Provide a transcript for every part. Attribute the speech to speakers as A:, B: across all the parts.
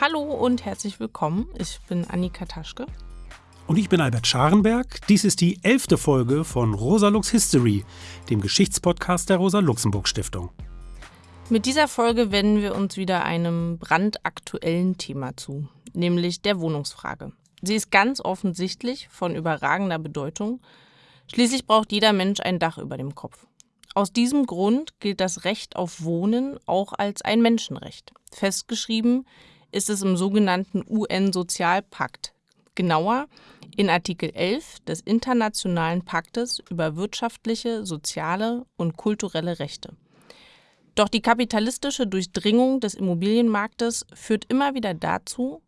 A: Hallo und herzlich willkommen. Ich bin Annika Taschke.
B: Und ich bin Albert Scharenberg. Dies ist die elfte Folge von Rosalux History, dem Geschichtspodcast der Rosa-Luxemburg-Stiftung.
A: Mit dieser Folge wenden wir uns wieder einem brandaktuellen Thema zu, nämlich der Wohnungsfrage. Sie ist ganz offensichtlich von überragender Bedeutung. Schließlich braucht jeder Mensch ein Dach über dem Kopf. Aus diesem Grund gilt das Recht auf Wohnen auch als ein Menschenrecht. Festgeschrieben ist es im sogenannten UN-Sozialpakt, genauer in Artikel 11 des Internationalen Paktes über wirtschaftliche, soziale und kulturelle Rechte. Doch die kapitalistische Durchdringung des Immobilienmarktes führt immer wieder dazu,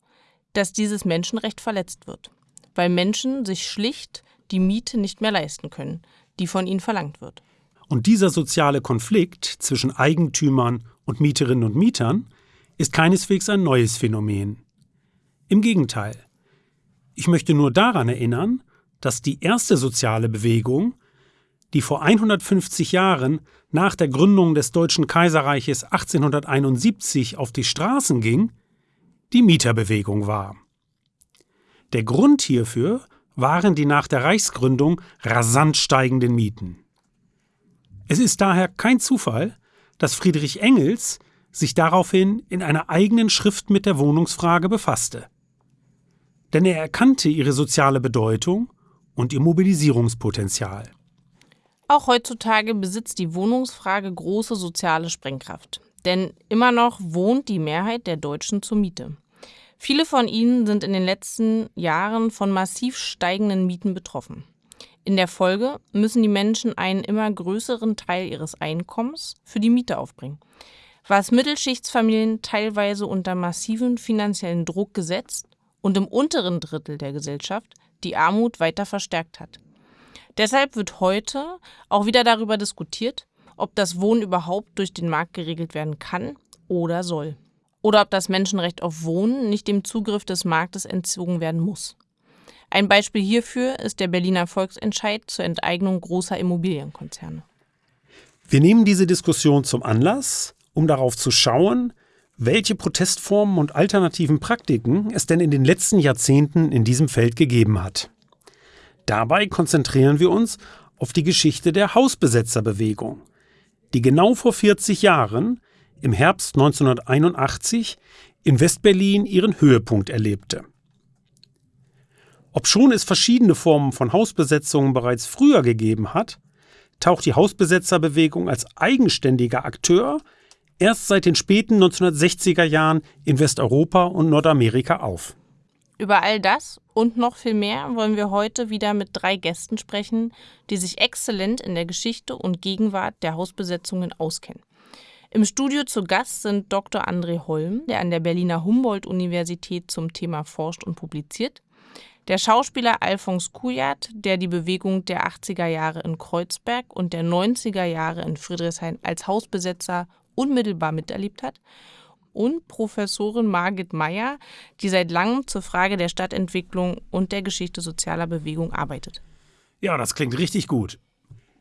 A: dass dieses Menschenrecht verletzt wird, weil Menschen sich schlicht die Miete nicht mehr leisten können, die von ihnen verlangt wird.
B: Und dieser soziale Konflikt zwischen Eigentümern und Mieterinnen und Mietern ist keineswegs ein neues Phänomen. Im Gegenteil. Ich möchte nur daran erinnern, dass die erste soziale Bewegung, die vor 150 Jahren nach der Gründung des Deutschen Kaiserreiches 1871 auf die Straßen ging, die Mieterbewegung war. Der Grund hierfür waren die nach der Reichsgründung rasant steigenden Mieten. Es ist daher kein Zufall, dass Friedrich Engels sich daraufhin in einer eigenen Schrift mit der Wohnungsfrage befasste. Denn er erkannte ihre soziale Bedeutung und ihr Mobilisierungspotenzial.
A: Auch heutzutage besitzt die Wohnungsfrage große soziale Sprengkraft. Denn immer noch wohnt die Mehrheit der Deutschen zur Miete. Viele von ihnen sind in den letzten Jahren von massiv steigenden Mieten betroffen. In der Folge müssen die Menschen einen immer größeren Teil ihres Einkommens für die Miete aufbringen, was Mittelschichtsfamilien teilweise unter massiven finanziellen Druck gesetzt und im unteren Drittel der Gesellschaft die Armut weiter verstärkt hat. Deshalb wird heute auch wieder darüber diskutiert, ob das Wohnen überhaupt durch den Markt geregelt werden kann oder soll. Oder ob das Menschenrecht auf Wohnen nicht dem Zugriff des Marktes entzogen werden muss. Ein Beispiel hierfür ist der Berliner Volksentscheid zur Enteignung großer Immobilienkonzerne.
B: Wir nehmen diese Diskussion zum Anlass, um darauf zu schauen, welche Protestformen und alternativen Praktiken es denn in den letzten Jahrzehnten in diesem Feld gegeben hat. Dabei konzentrieren wir uns auf die Geschichte der Hausbesetzerbewegung, die genau vor 40 Jahren, im Herbst 1981, in Westberlin ihren Höhepunkt erlebte. Obschon es verschiedene Formen von Hausbesetzungen bereits früher gegeben hat, taucht die Hausbesetzerbewegung als eigenständiger Akteur erst seit den späten 1960er Jahren in Westeuropa und Nordamerika auf.
A: Über all das und noch viel mehr wollen wir heute wieder mit drei Gästen sprechen, die sich exzellent in der Geschichte und Gegenwart der Hausbesetzungen auskennen. Im Studio zu Gast sind Dr. André Holm, der an der Berliner Humboldt-Universität zum Thema forscht und publiziert, der Schauspieler Alphonse Kujat, der die Bewegung der 80er Jahre in Kreuzberg und der 90er Jahre in Friedrichshain als Hausbesetzer unmittelbar miterlebt hat, und Professorin Margit Meyer, die seit langem zur Frage der Stadtentwicklung und der Geschichte sozialer Bewegung arbeitet.
B: Ja, das klingt richtig gut.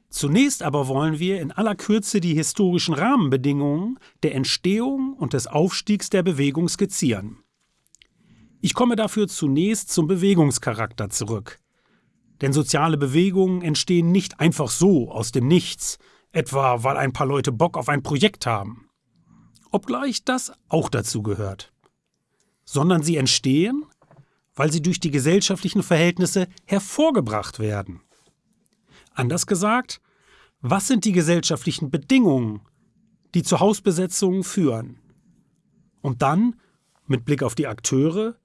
B: Zunächst aber wollen wir in aller Kürze die historischen Rahmenbedingungen der Entstehung und des Aufstiegs der Bewegung skizzieren. Ich komme dafür zunächst zum Bewegungscharakter zurück. Denn soziale Bewegungen entstehen nicht einfach so aus dem Nichts, etwa weil ein paar Leute Bock auf ein Projekt haben obgleich das auch dazu gehört, sondern sie entstehen, weil sie durch die gesellschaftlichen Verhältnisse hervorgebracht werden. Anders gesagt, was sind die gesellschaftlichen Bedingungen, die zu Hausbesetzungen führen? Und dann, mit Blick auf die Akteure,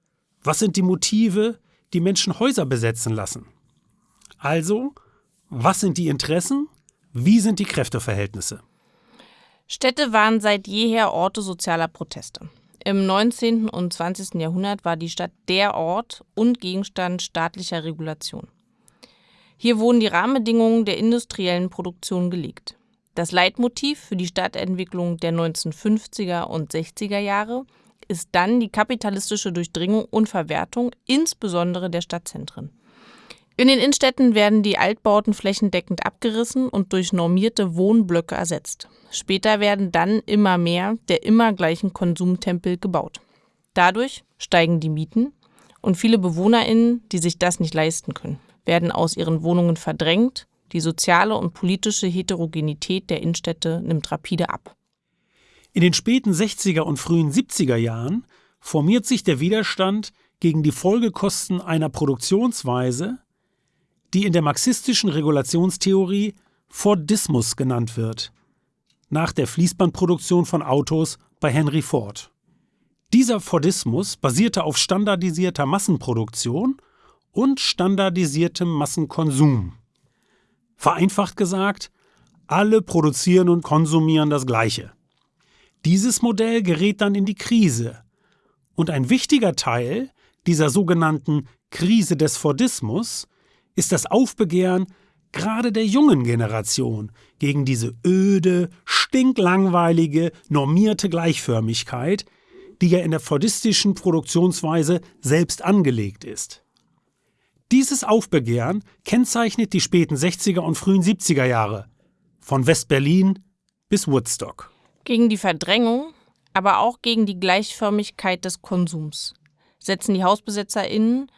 B: was sind die Motive, die Menschen Häuser besetzen lassen? Also, was sind die Interessen? Wie sind die Kräfteverhältnisse?
A: Städte waren seit jeher Orte sozialer Proteste. Im 19. und 20. Jahrhundert war die Stadt der Ort und Gegenstand staatlicher Regulation. Hier wurden die Rahmenbedingungen der industriellen Produktion gelegt. Das Leitmotiv für die Stadtentwicklung der 1950er und 60er Jahre ist dann die kapitalistische Durchdringung und Verwertung, insbesondere der Stadtzentren. In den Innenstädten werden die Altbauten flächendeckend abgerissen und durch normierte Wohnblöcke ersetzt. Später werden dann immer mehr der immer gleichen Konsumtempel gebaut. Dadurch steigen die Mieten und viele BewohnerInnen, die sich das nicht leisten können, werden aus ihren Wohnungen verdrängt. Die soziale und politische Heterogenität der Innenstädte nimmt rapide ab.
B: In den späten 60er und frühen 70er Jahren formiert sich der Widerstand gegen die Folgekosten einer Produktionsweise, die in der marxistischen Regulationstheorie Fordismus genannt wird, nach der Fließbandproduktion von Autos bei Henry Ford. Dieser Fordismus basierte auf standardisierter Massenproduktion und standardisiertem Massenkonsum. Vereinfacht gesagt, alle produzieren und konsumieren das Gleiche. Dieses Modell gerät dann in die Krise. Und ein wichtiger Teil dieser sogenannten Krise des Fordismus ist das Aufbegehren gerade der jungen Generation gegen diese öde, stinklangweilige, normierte Gleichförmigkeit, die ja in der fordistischen Produktionsweise selbst angelegt ist. Dieses Aufbegehren kennzeichnet die späten 60er und frühen 70er Jahre, von West-Berlin bis Woodstock.
A: Gegen die Verdrängung, aber auch gegen die Gleichförmigkeit des Konsums setzen die HausbesetzerInnen,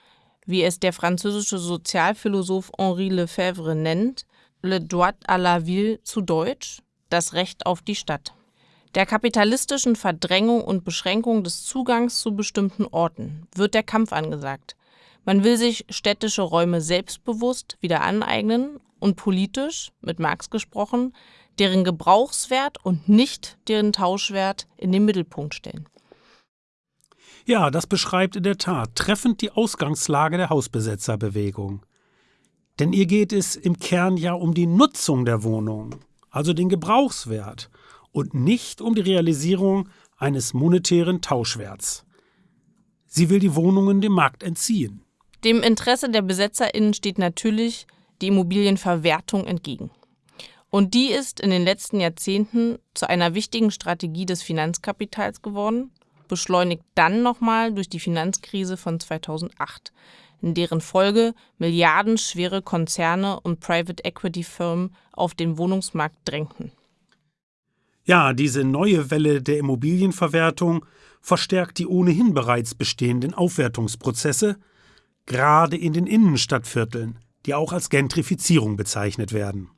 A: wie es der französische Sozialphilosoph Henri Lefebvre nennt, le droit à la ville zu Deutsch, das Recht auf die Stadt. Der kapitalistischen Verdrängung und Beschränkung des Zugangs zu bestimmten Orten wird der Kampf angesagt. Man will sich städtische Räume selbstbewusst wieder aneignen und politisch, mit Marx gesprochen, deren Gebrauchswert und nicht deren Tauschwert in den Mittelpunkt stellen.
B: Ja, das beschreibt in der Tat treffend die Ausgangslage der Hausbesetzerbewegung. Denn ihr geht es im Kern ja um die Nutzung der Wohnung, also den Gebrauchswert, und nicht um die Realisierung eines monetären Tauschwerts. Sie will die Wohnungen dem Markt entziehen.
A: Dem Interesse der BesetzerInnen steht natürlich die Immobilienverwertung entgegen. Und die ist in den letzten Jahrzehnten zu einer wichtigen Strategie des Finanzkapitals geworden, beschleunigt dann nochmal durch die Finanzkrise von 2008, in deren Folge milliardenschwere Konzerne und Private Equity Firmen auf den Wohnungsmarkt drängten.
B: Ja, diese neue Welle der Immobilienverwertung verstärkt die ohnehin bereits bestehenden Aufwertungsprozesse, gerade in den Innenstadtvierteln, die auch als Gentrifizierung bezeichnet werden.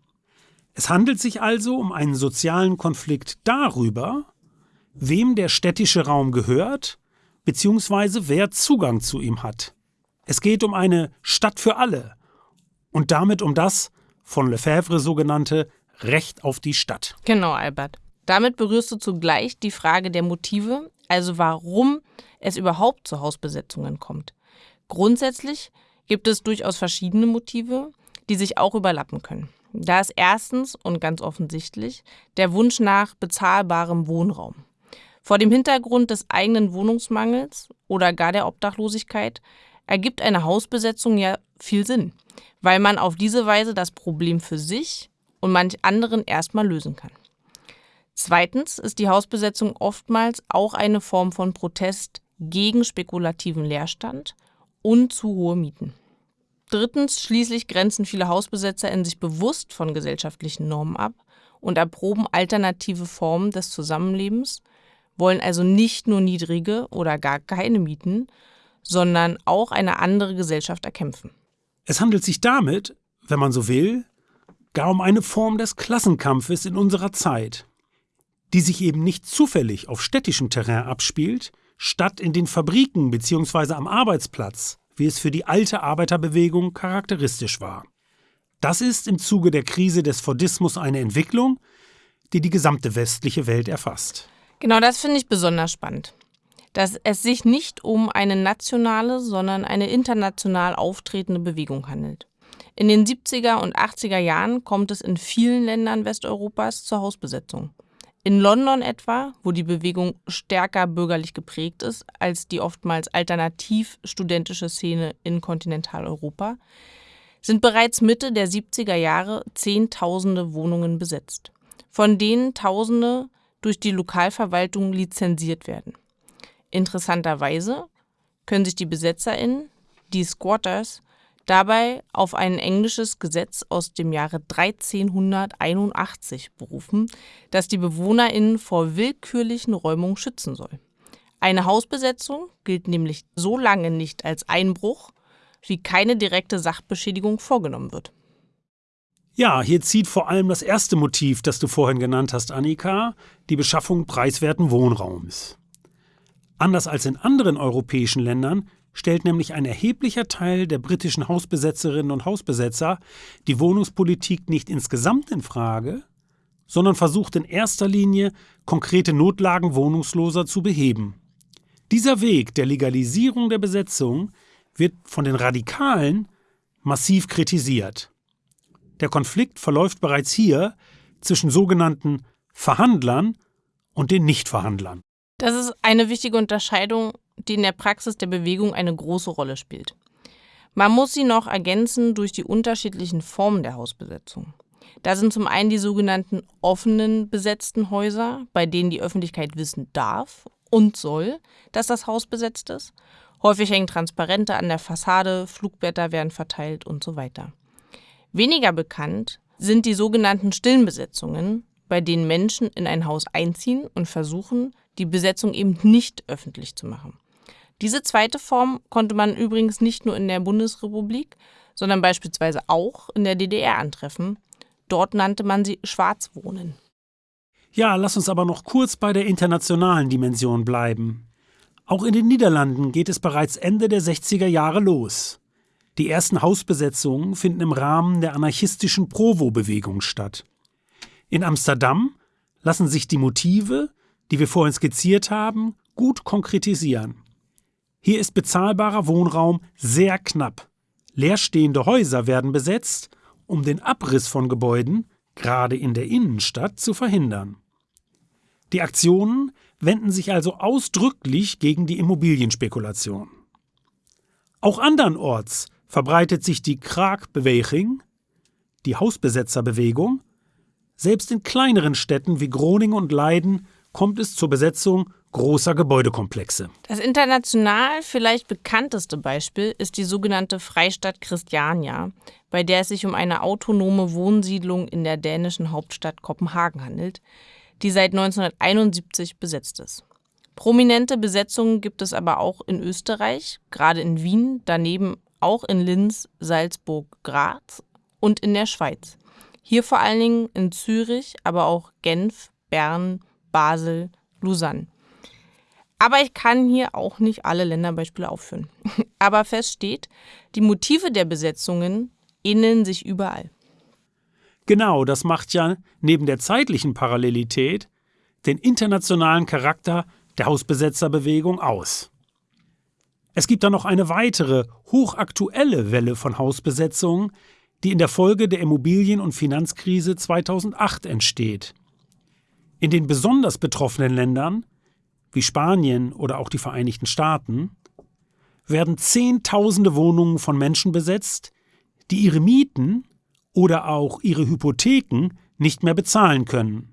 B: Es handelt sich also um einen sozialen Konflikt darüber, wem der städtische Raum gehört, beziehungsweise wer Zugang zu ihm hat. Es geht um eine Stadt für alle und damit um das von Lefebvre sogenannte Recht auf die Stadt.
A: Genau, Albert. Damit berührst du zugleich die Frage der Motive, also warum es überhaupt zu Hausbesetzungen kommt. Grundsätzlich gibt es durchaus verschiedene Motive, die sich auch überlappen können. Da ist erstens und ganz offensichtlich der Wunsch nach bezahlbarem Wohnraum. Vor dem Hintergrund des eigenen Wohnungsmangels oder gar der Obdachlosigkeit ergibt eine Hausbesetzung ja viel Sinn, weil man auf diese Weise das Problem für sich und manch anderen erstmal lösen kann. Zweitens ist die Hausbesetzung oftmals auch eine Form von Protest gegen spekulativen Leerstand und zu hohe Mieten. Drittens, schließlich grenzen viele Hausbesetzer in sich bewusst von gesellschaftlichen Normen ab und erproben alternative Formen des Zusammenlebens, wollen also nicht nur niedrige oder gar keine Mieten, sondern auch eine andere Gesellschaft erkämpfen.
B: Es handelt sich damit, wenn man so will, gar um eine Form des Klassenkampfes in unserer Zeit, die sich eben nicht zufällig auf städtischem Terrain abspielt, statt in den Fabriken bzw. am Arbeitsplatz, wie es für die alte Arbeiterbewegung charakteristisch war. Das ist im Zuge der Krise des Fordismus eine Entwicklung, die die gesamte westliche Welt erfasst.
A: Genau das finde ich besonders spannend. Dass es sich nicht um eine nationale, sondern eine international auftretende Bewegung handelt. In den 70er und 80er Jahren kommt es in vielen Ländern Westeuropas zur Hausbesetzung. In London etwa, wo die Bewegung stärker bürgerlich geprägt ist als die oftmals alternativ studentische Szene in Kontinentaleuropa, sind bereits Mitte der 70er Jahre Zehntausende Wohnungen besetzt, von denen Tausende durch die Lokalverwaltung lizenziert werden. Interessanterweise können sich die BesetzerInnen, die Squatters, dabei auf ein englisches Gesetz aus dem Jahre 1381 berufen, das die BewohnerInnen vor willkürlichen Räumungen schützen soll. Eine Hausbesetzung gilt nämlich so lange nicht als Einbruch, wie keine direkte Sachbeschädigung vorgenommen wird.
B: Ja, hier zieht vor allem das erste Motiv, das du vorhin genannt hast, Annika, die Beschaffung preiswerten Wohnraums. Anders als in anderen europäischen Ländern stellt nämlich ein erheblicher Teil der britischen Hausbesetzerinnen und Hausbesetzer die Wohnungspolitik nicht insgesamt in Frage, sondern versucht in erster Linie konkrete Notlagen Wohnungsloser zu beheben. Dieser Weg der Legalisierung der Besetzung wird von den Radikalen massiv kritisiert. Der Konflikt verläuft bereits hier zwischen sogenannten Verhandlern und den Nichtverhandlern.
A: Das ist eine wichtige Unterscheidung, die in der Praxis der Bewegung eine große Rolle spielt. Man muss sie noch ergänzen durch die unterschiedlichen Formen der Hausbesetzung. Da sind zum einen die sogenannten offenen besetzten Häuser, bei denen die Öffentlichkeit wissen darf und soll, dass das Haus besetzt ist. Häufig hängen Transparente an der Fassade, Flugblätter werden verteilt und so weiter. Weniger bekannt sind die sogenannten stillen Besetzungen, bei denen Menschen in ein Haus einziehen und versuchen, die Besetzung eben nicht öffentlich zu machen. Diese zweite Form konnte man übrigens nicht nur in der Bundesrepublik, sondern beispielsweise auch in der DDR antreffen. Dort nannte man sie Schwarzwohnen.
B: Ja, lass uns aber noch kurz bei der internationalen Dimension bleiben. Auch in den Niederlanden geht es bereits Ende der 60er Jahre los. Die ersten Hausbesetzungen finden im Rahmen der anarchistischen Provo-Bewegung statt. In Amsterdam lassen sich die Motive, die wir vorhin skizziert haben, gut konkretisieren. Hier ist bezahlbarer Wohnraum sehr knapp. Leerstehende Häuser werden besetzt, um den Abriss von Gebäuden, gerade in der Innenstadt, zu verhindern. Die Aktionen wenden sich also ausdrücklich gegen die Immobilienspekulation. Auch andernorts verbreitet sich die Kraakbeweging, die Hausbesetzerbewegung. Selbst in kleineren Städten wie Groningen und Leiden kommt es zur Besetzung großer Gebäudekomplexe.
A: Das international vielleicht bekannteste Beispiel ist die sogenannte Freistadt Christiania, bei der es sich um eine autonome Wohnsiedlung in der dänischen Hauptstadt Kopenhagen handelt, die seit 1971 besetzt ist. Prominente Besetzungen gibt es aber auch in Österreich, gerade in Wien, daneben auch in Linz, Salzburg, Graz und in der Schweiz. Hier vor allen Dingen in Zürich, aber auch Genf, Bern, Basel, Lausanne. Aber ich kann hier auch nicht alle Länderbeispiele aufführen. Aber fest steht, die Motive der Besetzungen ähneln sich überall.
B: Genau, das macht ja neben der zeitlichen Parallelität den internationalen Charakter der Hausbesetzerbewegung aus. Es gibt da noch eine weitere, hochaktuelle Welle von Hausbesetzungen, die in der Folge der Immobilien- und Finanzkrise 2008 entsteht. In den besonders betroffenen Ländern, wie Spanien oder auch die Vereinigten Staaten, werden Zehntausende Wohnungen von Menschen besetzt, die ihre Mieten oder auch ihre Hypotheken nicht mehr bezahlen können.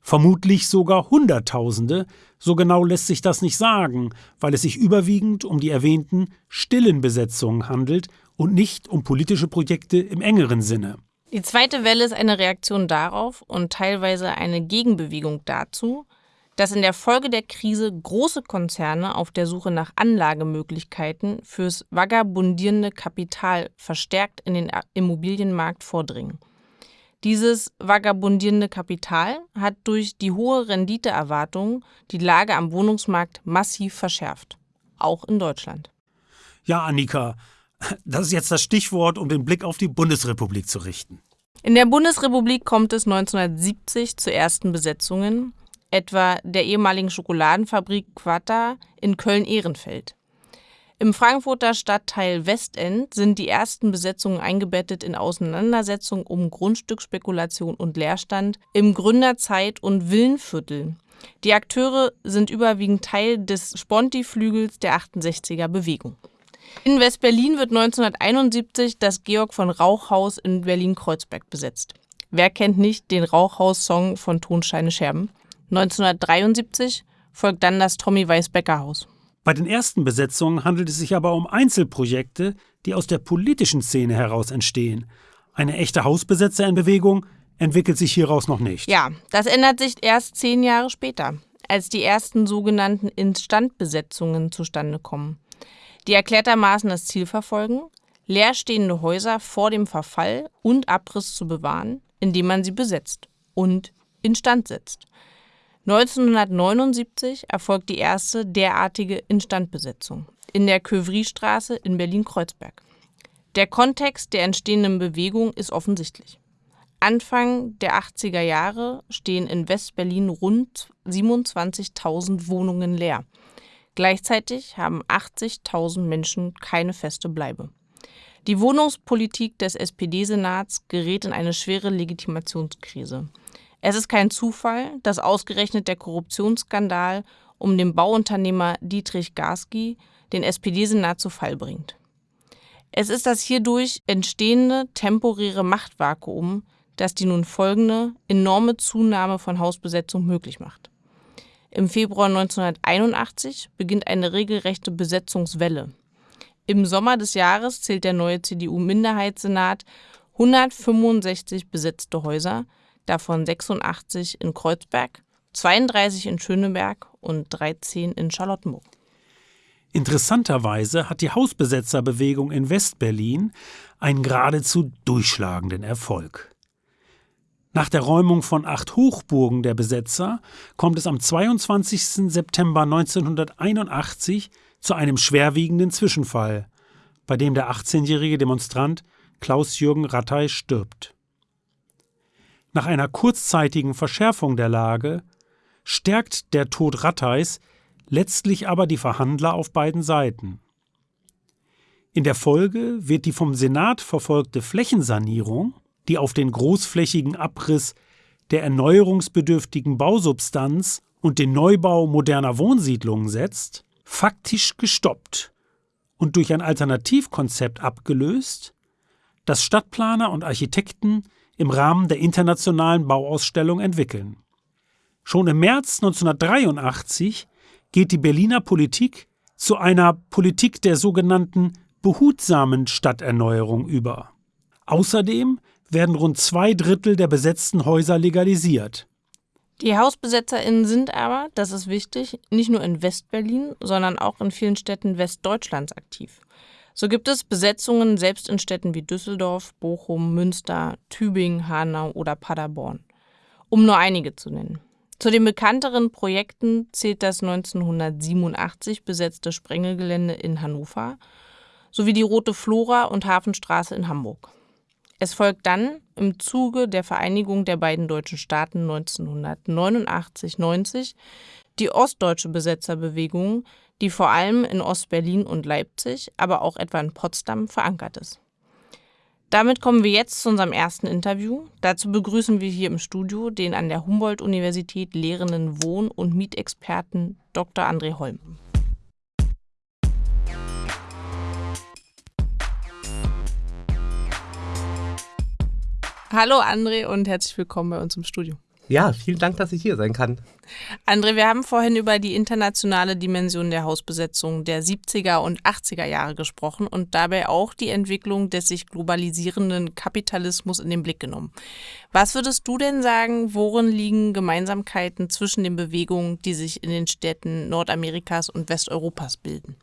B: Vermutlich sogar Hunderttausende, so genau lässt sich das nicht sagen, weil es sich überwiegend um die erwähnten stillen Besetzungen handelt und nicht um politische Projekte im engeren Sinne.
A: Die zweite Welle ist eine Reaktion darauf und teilweise eine Gegenbewegung dazu, dass in der Folge der Krise große Konzerne auf der Suche nach Anlagemöglichkeiten fürs vagabundierende Kapital verstärkt in den Immobilienmarkt vordringen. Dieses vagabundierende Kapital hat durch die hohe Renditeerwartung die Lage am Wohnungsmarkt massiv verschärft, auch in Deutschland.
B: Ja, Annika, das ist jetzt das Stichwort, um den Blick auf die Bundesrepublik zu richten.
A: In der Bundesrepublik kommt es 1970 zu ersten Besetzungen, etwa der ehemaligen Schokoladenfabrik Quatta in Köln-Ehrenfeld. Im Frankfurter Stadtteil Westend sind die ersten Besetzungen eingebettet in Auseinandersetzungen um Grundstücksspekulation und Leerstand im Gründerzeit- und Villenviertel. Die Akteure sind überwiegend Teil des Sponti-Flügels der 68er Bewegung. In West-Berlin wird 1971 das Georg von Rauchhaus in Berlin-Kreuzberg besetzt. Wer kennt nicht den Rauchhaus-Song von Tonsteine Scherben? 1973 folgt dann das Tommy Weiß-Becker Haus.
B: Bei den ersten Besetzungen handelt es sich aber um Einzelprojekte, die aus der politischen Szene heraus entstehen. Eine echte Hausbesetzer in Bewegung entwickelt sich hieraus noch nicht.
A: Ja, das ändert sich erst zehn Jahre später. als die ersten sogenannten Instandbesetzungen zustande kommen, die erklärtermaßen das Ziel verfolgen, leerstehende Häuser vor dem Verfall und Abriss zu bewahren, indem man sie besetzt und instand setzt. 1979 erfolgt die erste derartige Instandbesetzung in der Kövriestraße in Berlin-Kreuzberg. Der Kontext der entstehenden Bewegung ist offensichtlich. Anfang der 80er Jahre stehen in West-Berlin rund 27.000 Wohnungen leer. Gleichzeitig haben 80.000 Menschen keine feste Bleibe. Die Wohnungspolitik des SPD-Senats gerät in eine schwere Legitimationskrise. Es ist kein Zufall, dass ausgerechnet der Korruptionsskandal um den Bauunternehmer Dietrich Garski den SPD-Senat zu Fall bringt. Es ist das hierdurch entstehende temporäre Machtvakuum, das die nun folgende enorme Zunahme von Hausbesetzung möglich macht. Im Februar 1981 beginnt eine regelrechte Besetzungswelle. Im Sommer des Jahres zählt der neue CDU-Minderheitssenat 165 besetzte Häuser, davon 86 in Kreuzberg, 32 in Schöneberg und 13 in Charlottenburg.
B: Interessanterweise hat die Hausbesetzerbewegung in Westberlin einen geradezu durchschlagenden Erfolg. Nach der Räumung von acht Hochburgen der Besetzer kommt es am 22. September 1981 zu einem schwerwiegenden Zwischenfall, bei dem der 18-jährige Demonstrant Klaus-Jürgen Rattay stirbt. Nach einer kurzzeitigen Verschärfung der Lage stärkt der Tod Ratteis letztlich aber die Verhandler auf beiden Seiten. In der Folge wird die vom Senat verfolgte Flächensanierung, die auf den großflächigen Abriss der erneuerungsbedürftigen Bausubstanz und den Neubau moderner Wohnsiedlungen setzt, faktisch gestoppt und durch ein Alternativkonzept abgelöst, das Stadtplaner und Architekten im Rahmen der internationalen Bauausstellung entwickeln. Schon im März 1983 geht die Berliner Politik zu einer Politik der sogenannten behutsamen Stadterneuerung über. Außerdem werden rund zwei Drittel der besetzten Häuser legalisiert.
A: Die HausbesetzerInnen sind aber, das ist wichtig, nicht nur in Westberlin, sondern auch in vielen Städten Westdeutschlands aktiv. So gibt es Besetzungen selbst in Städten wie Düsseldorf, Bochum, Münster, Tübingen, Hanau oder Paderborn, um nur einige zu nennen. Zu den bekannteren Projekten zählt das 1987 besetzte Sprengelgelände in Hannover sowie die Rote Flora und Hafenstraße in Hamburg. Es folgt dann im Zuge der Vereinigung der beiden deutschen Staaten 1989-90 die ostdeutsche Besetzerbewegung, die vor allem in Ostberlin und Leipzig, aber auch etwa in Potsdam verankert ist. Damit kommen wir jetzt zu unserem ersten Interview. Dazu begrüßen wir hier im Studio den an der Humboldt-Universität lehrenden Wohn- und Mietexperten Dr. André Holm. Hallo André und herzlich willkommen bei uns im Studio.
C: Ja, vielen Dank, dass ich hier sein kann.
A: André, wir haben vorhin über die internationale Dimension der Hausbesetzung der 70er und 80er Jahre gesprochen und dabei auch die Entwicklung des sich globalisierenden Kapitalismus in den Blick genommen. Was würdest du denn sagen, worin liegen Gemeinsamkeiten zwischen den Bewegungen, die sich in den Städten Nordamerikas und Westeuropas bilden?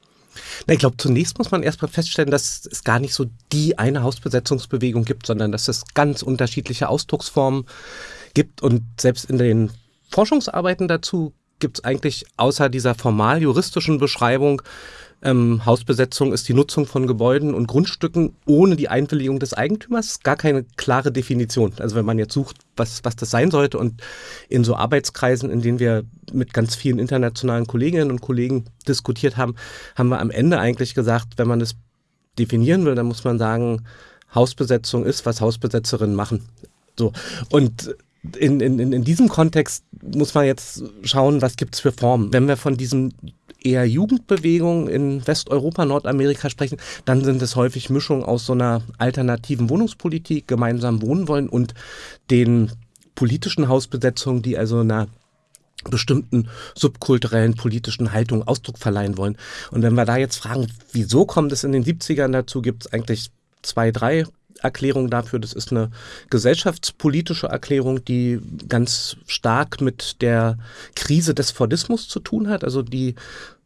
C: Na, ich glaube, zunächst muss man erstmal feststellen, dass es gar nicht so die eine Hausbesetzungsbewegung gibt, sondern dass es ganz unterschiedliche Ausdrucksformen gibt. Und selbst in den Forschungsarbeiten dazu gibt es eigentlich außer dieser formal juristischen Beschreibung, ähm, Hausbesetzung ist die Nutzung von Gebäuden und Grundstücken ohne die Einwilligung des Eigentümers, gar keine klare Definition. Also wenn man jetzt sucht, was, was das sein sollte und in so Arbeitskreisen, in denen wir mit ganz vielen internationalen Kolleginnen und Kollegen diskutiert haben, haben wir am Ende eigentlich gesagt, wenn man das definieren will, dann muss man sagen, Hausbesetzung ist, was Hausbesetzerinnen machen. So. Und in, in, in diesem Kontext muss man jetzt schauen, was gibt es für Formen. Wenn wir von diesen eher Jugendbewegungen in Westeuropa, Nordamerika sprechen, dann sind es häufig Mischungen aus so einer alternativen Wohnungspolitik, gemeinsam wohnen wollen und den politischen Hausbesetzungen, die also einer bestimmten subkulturellen politischen Haltung Ausdruck verleihen wollen. Und wenn wir da jetzt fragen, wieso kommt es in den 70ern dazu, gibt es eigentlich zwei, drei Erklärung dafür. Das ist eine gesellschaftspolitische Erklärung, die ganz stark mit der Krise des Fordismus zu tun hat. Also die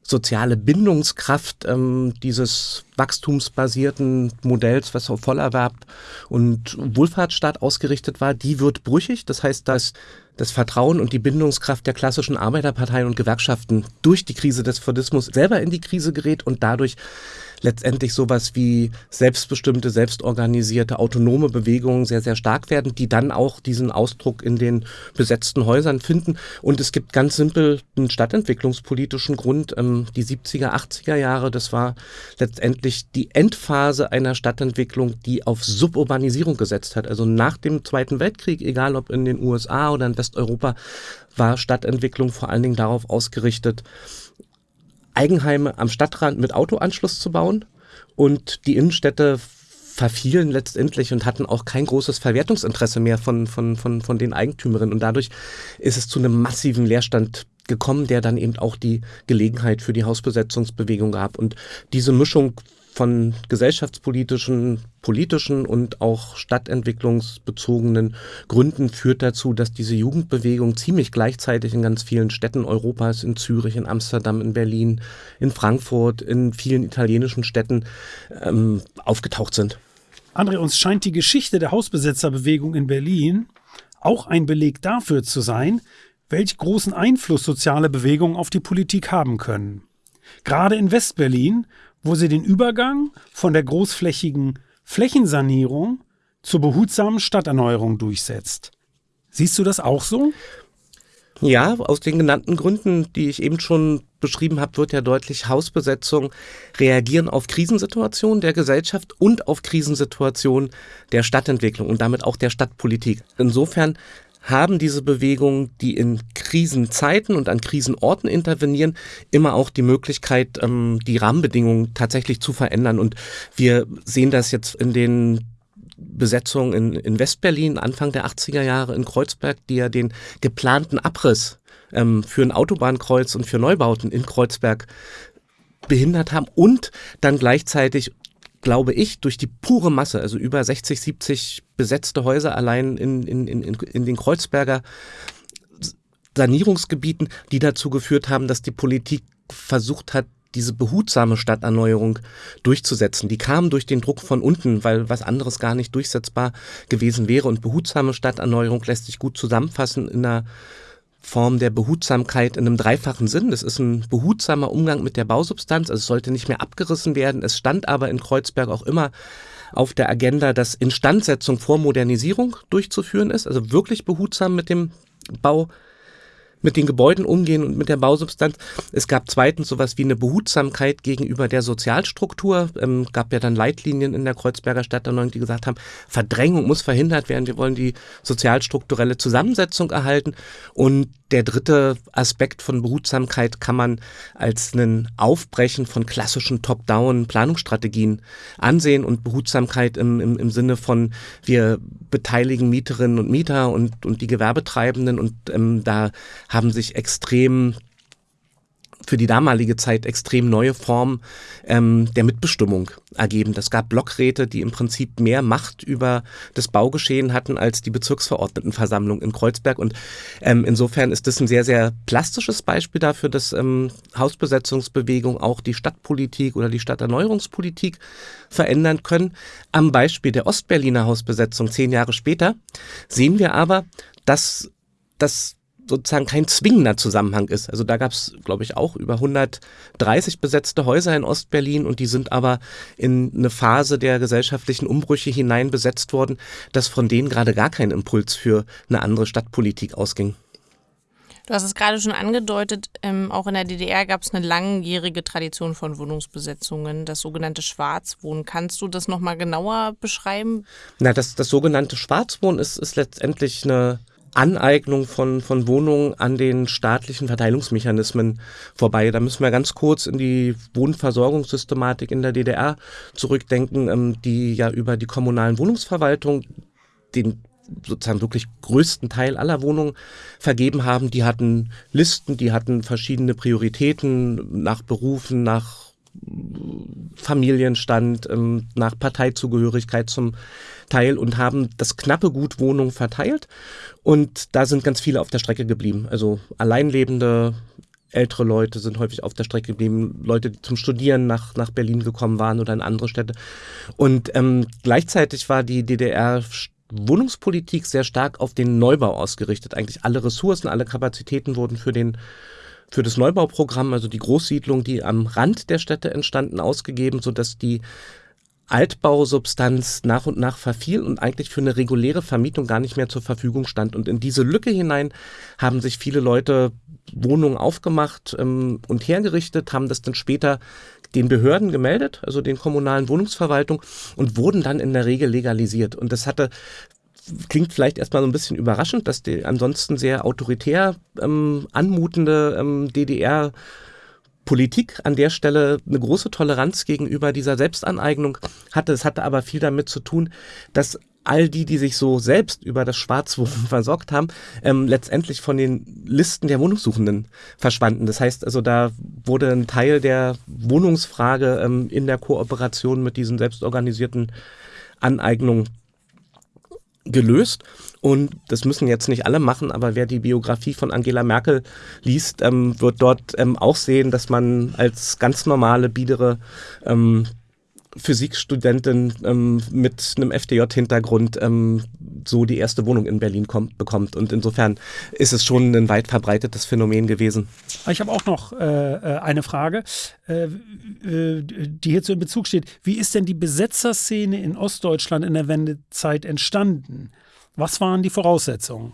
C: soziale Bindungskraft ähm, dieses wachstumsbasierten Modells, was auf Vollerwerb und Wohlfahrtsstaat ausgerichtet war, die wird brüchig. Das heißt, dass das Vertrauen und die Bindungskraft der klassischen Arbeiterparteien und Gewerkschaften durch die Krise des Fordismus selber in die Krise gerät und dadurch letztendlich sowas wie selbstbestimmte, selbstorganisierte, autonome Bewegungen sehr, sehr stark werden, die dann auch diesen Ausdruck in den besetzten Häusern finden. Und es gibt ganz simpel einen stadtentwicklungspolitischen Grund. Ähm, die 70er, 80er Jahre, das war letztendlich die Endphase einer Stadtentwicklung, die auf Suburbanisierung gesetzt hat. Also nach dem Zweiten Weltkrieg, egal ob in den USA oder in Westeuropa, war Stadtentwicklung vor allen Dingen darauf ausgerichtet, Eigenheime am Stadtrand mit Autoanschluss zu bauen und die Innenstädte verfielen letztendlich und hatten auch kein großes Verwertungsinteresse mehr von, von, von, von den Eigentümerinnen. Und dadurch ist es zu einem massiven Leerstand gekommen, der dann eben auch die Gelegenheit für die Hausbesetzungsbewegung gab. Und diese Mischung von gesellschaftspolitischen, politischen und auch stadtentwicklungsbezogenen Gründen führt dazu, dass diese Jugendbewegung ziemlich gleichzeitig in ganz vielen Städten Europas, in Zürich, in Amsterdam, in Berlin, in Frankfurt, in vielen italienischen Städten ähm, aufgetaucht sind.
B: André, uns scheint die Geschichte der Hausbesetzerbewegung in Berlin auch ein Beleg dafür zu sein, welch großen Einfluss soziale Bewegungen auf die Politik haben können. Gerade in Westberlin wo sie den Übergang von der großflächigen Flächensanierung zur behutsamen Stadterneuerung durchsetzt. Siehst du das auch so?
C: Ja, aus den genannten Gründen, die ich eben schon beschrieben habe, wird ja deutlich, Hausbesetzung reagieren auf Krisensituationen der Gesellschaft und auf Krisensituationen der Stadtentwicklung und damit auch der Stadtpolitik. Insofern haben diese Bewegungen, die in Krisenzeiten und an Krisenorten intervenieren, immer auch die Möglichkeit, ähm, die Rahmenbedingungen tatsächlich zu verändern. Und wir sehen das jetzt in den Besetzungen in, in Westberlin Anfang der 80er Jahre in Kreuzberg, die ja den geplanten Abriss ähm, für ein Autobahnkreuz und für Neubauten in Kreuzberg behindert haben und dann gleichzeitig glaube ich, durch die pure Masse, also über 60, 70 besetzte Häuser allein in, in, in, in den Kreuzberger Sanierungsgebieten, die dazu geführt haben, dass die Politik versucht hat, diese behutsame Stadterneuerung durchzusetzen. Die kam durch den Druck von unten, weil was anderes gar nicht durchsetzbar gewesen wäre. Und behutsame Stadterneuerung lässt sich gut zusammenfassen in einer Form der Behutsamkeit in einem dreifachen Sinn. Das ist ein behutsamer Umgang mit der Bausubstanz, also es sollte nicht mehr abgerissen werden. Es stand aber in Kreuzberg auch immer auf der Agenda, dass Instandsetzung vor Modernisierung durchzuführen ist, also wirklich behutsam mit dem Bau mit den Gebäuden umgehen und mit der Bausubstanz. Es gab zweitens sowas wie eine Behutsamkeit gegenüber der Sozialstruktur. Ähm, gab ja dann Leitlinien in der Kreuzberger Stadterneuerung, die gesagt haben, Verdrängung muss verhindert werden. Wir wollen die sozialstrukturelle Zusammensetzung erhalten. Und der dritte Aspekt von Behutsamkeit kann man als ein Aufbrechen von klassischen Top-Down-Planungsstrategien ansehen und Behutsamkeit im, im, im Sinne von wir beteiligen Mieterinnen und Mieter und, und die Gewerbetreibenden und ähm, da haben sich extrem für die damalige Zeit extrem neue Formen ähm, der Mitbestimmung ergeben. Das gab Blockräte, die im Prinzip mehr Macht über das Baugeschehen hatten als die Bezirksverordnetenversammlung in Kreuzberg. Und ähm, insofern ist das ein sehr, sehr plastisches Beispiel dafür, dass ähm, Hausbesetzungsbewegung auch die Stadtpolitik oder die Stadterneuerungspolitik verändern können. Am Beispiel der Ostberliner Hausbesetzung zehn Jahre später sehen wir aber, dass das sozusagen kein zwingender Zusammenhang ist. Also da gab es, glaube ich, auch über 130 besetzte Häuser in Ostberlin und die sind aber in eine Phase der gesellschaftlichen Umbrüche hinein besetzt worden, dass von denen gerade gar kein Impuls für eine andere Stadtpolitik ausging.
A: Du hast es gerade schon angedeutet, ähm, auch in der DDR gab es eine langjährige Tradition von Wohnungsbesetzungen, das sogenannte Schwarzwohnen. Kannst du das nochmal genauer beschreiben?
C: Na, das, das sogenannte Schwarzwohnen ist, ist letztendlich eine Aneignung von, von Wohnungen an den staatlichen Verteilungsmechanismen vorbei. Da müssen wir ganz kurz in die Wohnversorgungssystematik in der DDR zurückdenken, ähm, die ja über die kommunalen Wohnungsverwaltung den sozusagen wirklich größten Teil aller Wohnungen vergeben haben. Die hatten Listen, die hatten verschiedene Prioritäten nach Berufen, nach Familienstand, ähm, nach Parteizugehörigkeit zum Teil und haben das knappe Gut Wohnung verteilt. Und da sind ganz viele auf der Strecke geblieben. Also Alleinlebende, ältere Leute sind häufig auf der Strecke geblieben, Leute, die zum Studieren nach, nach Berlin gekommen waren oder in andere Städte. Und ähm, gleichzeitig war die DDR Wohnungspolitik sehr stark auf den Neubau ausgerichtet. Eigentlich alle Ressourcen, alle Kapazitäten wurden für den für das Neubauprogramm, also die Großsiedlung, die am Rand der Städte entstanden, ausgegeben, sodass die Altbausubstanz nach und nach verfiel und eigentlich für eine reguläre Vermietung gar nicht mehr zur Verfügung stand. Und in diese Lücke hinein haben sich viele Leute Wohnungen aufgemacht ähm, und hergerichtet, haben das dann später den Behörden gemeldet, also den kommunalen Wohnungsverwaltung und wurden dann in der Regel legalisiert. Und das hatte klingt vielleicht erstmal so ein bisschen überraschend, dass die ansonsten sehr autoritär ähm, anmutende ähm, DDR Politik an der Stelle eine große Toleranz gegenüber dieser Selbstaneignung hatte. Es hatte aber viel damit zu tun, dass all die, die sich so selbst über das Schwarzwohnen versorgt haben, ähm, letztendlich von den Listen der Wohnungssuchenden verschwanden. Das heißt also, da wurde ein Teil der Wohnungsfrage ähm, in der Kooperation mit diesen selbstorganisierten Aneignungen gelöst. Und das müssen jetzt nicht alle machen, aber wer die Biografie von Angela Merkel liest, ähm, wird dort ähm, auch sehen, dass man als ganz normale, biedere ähm, Physikstudentin ähm, mit einem FDJ-Hintergrund ähm, so die erste Wohnung in Berlin kommt, bekommt. Und insofern ist es schon ein weit verbreitetes Phänomen gewesen.
B: Ich habe auch noch äh, äh eine Frage, äh, die hierzu in Bezug steht. Wie ist denn die Besetzerszene in Ostdeutschland in der Wendezeit entstanden? Was waren die Voraussetzungen?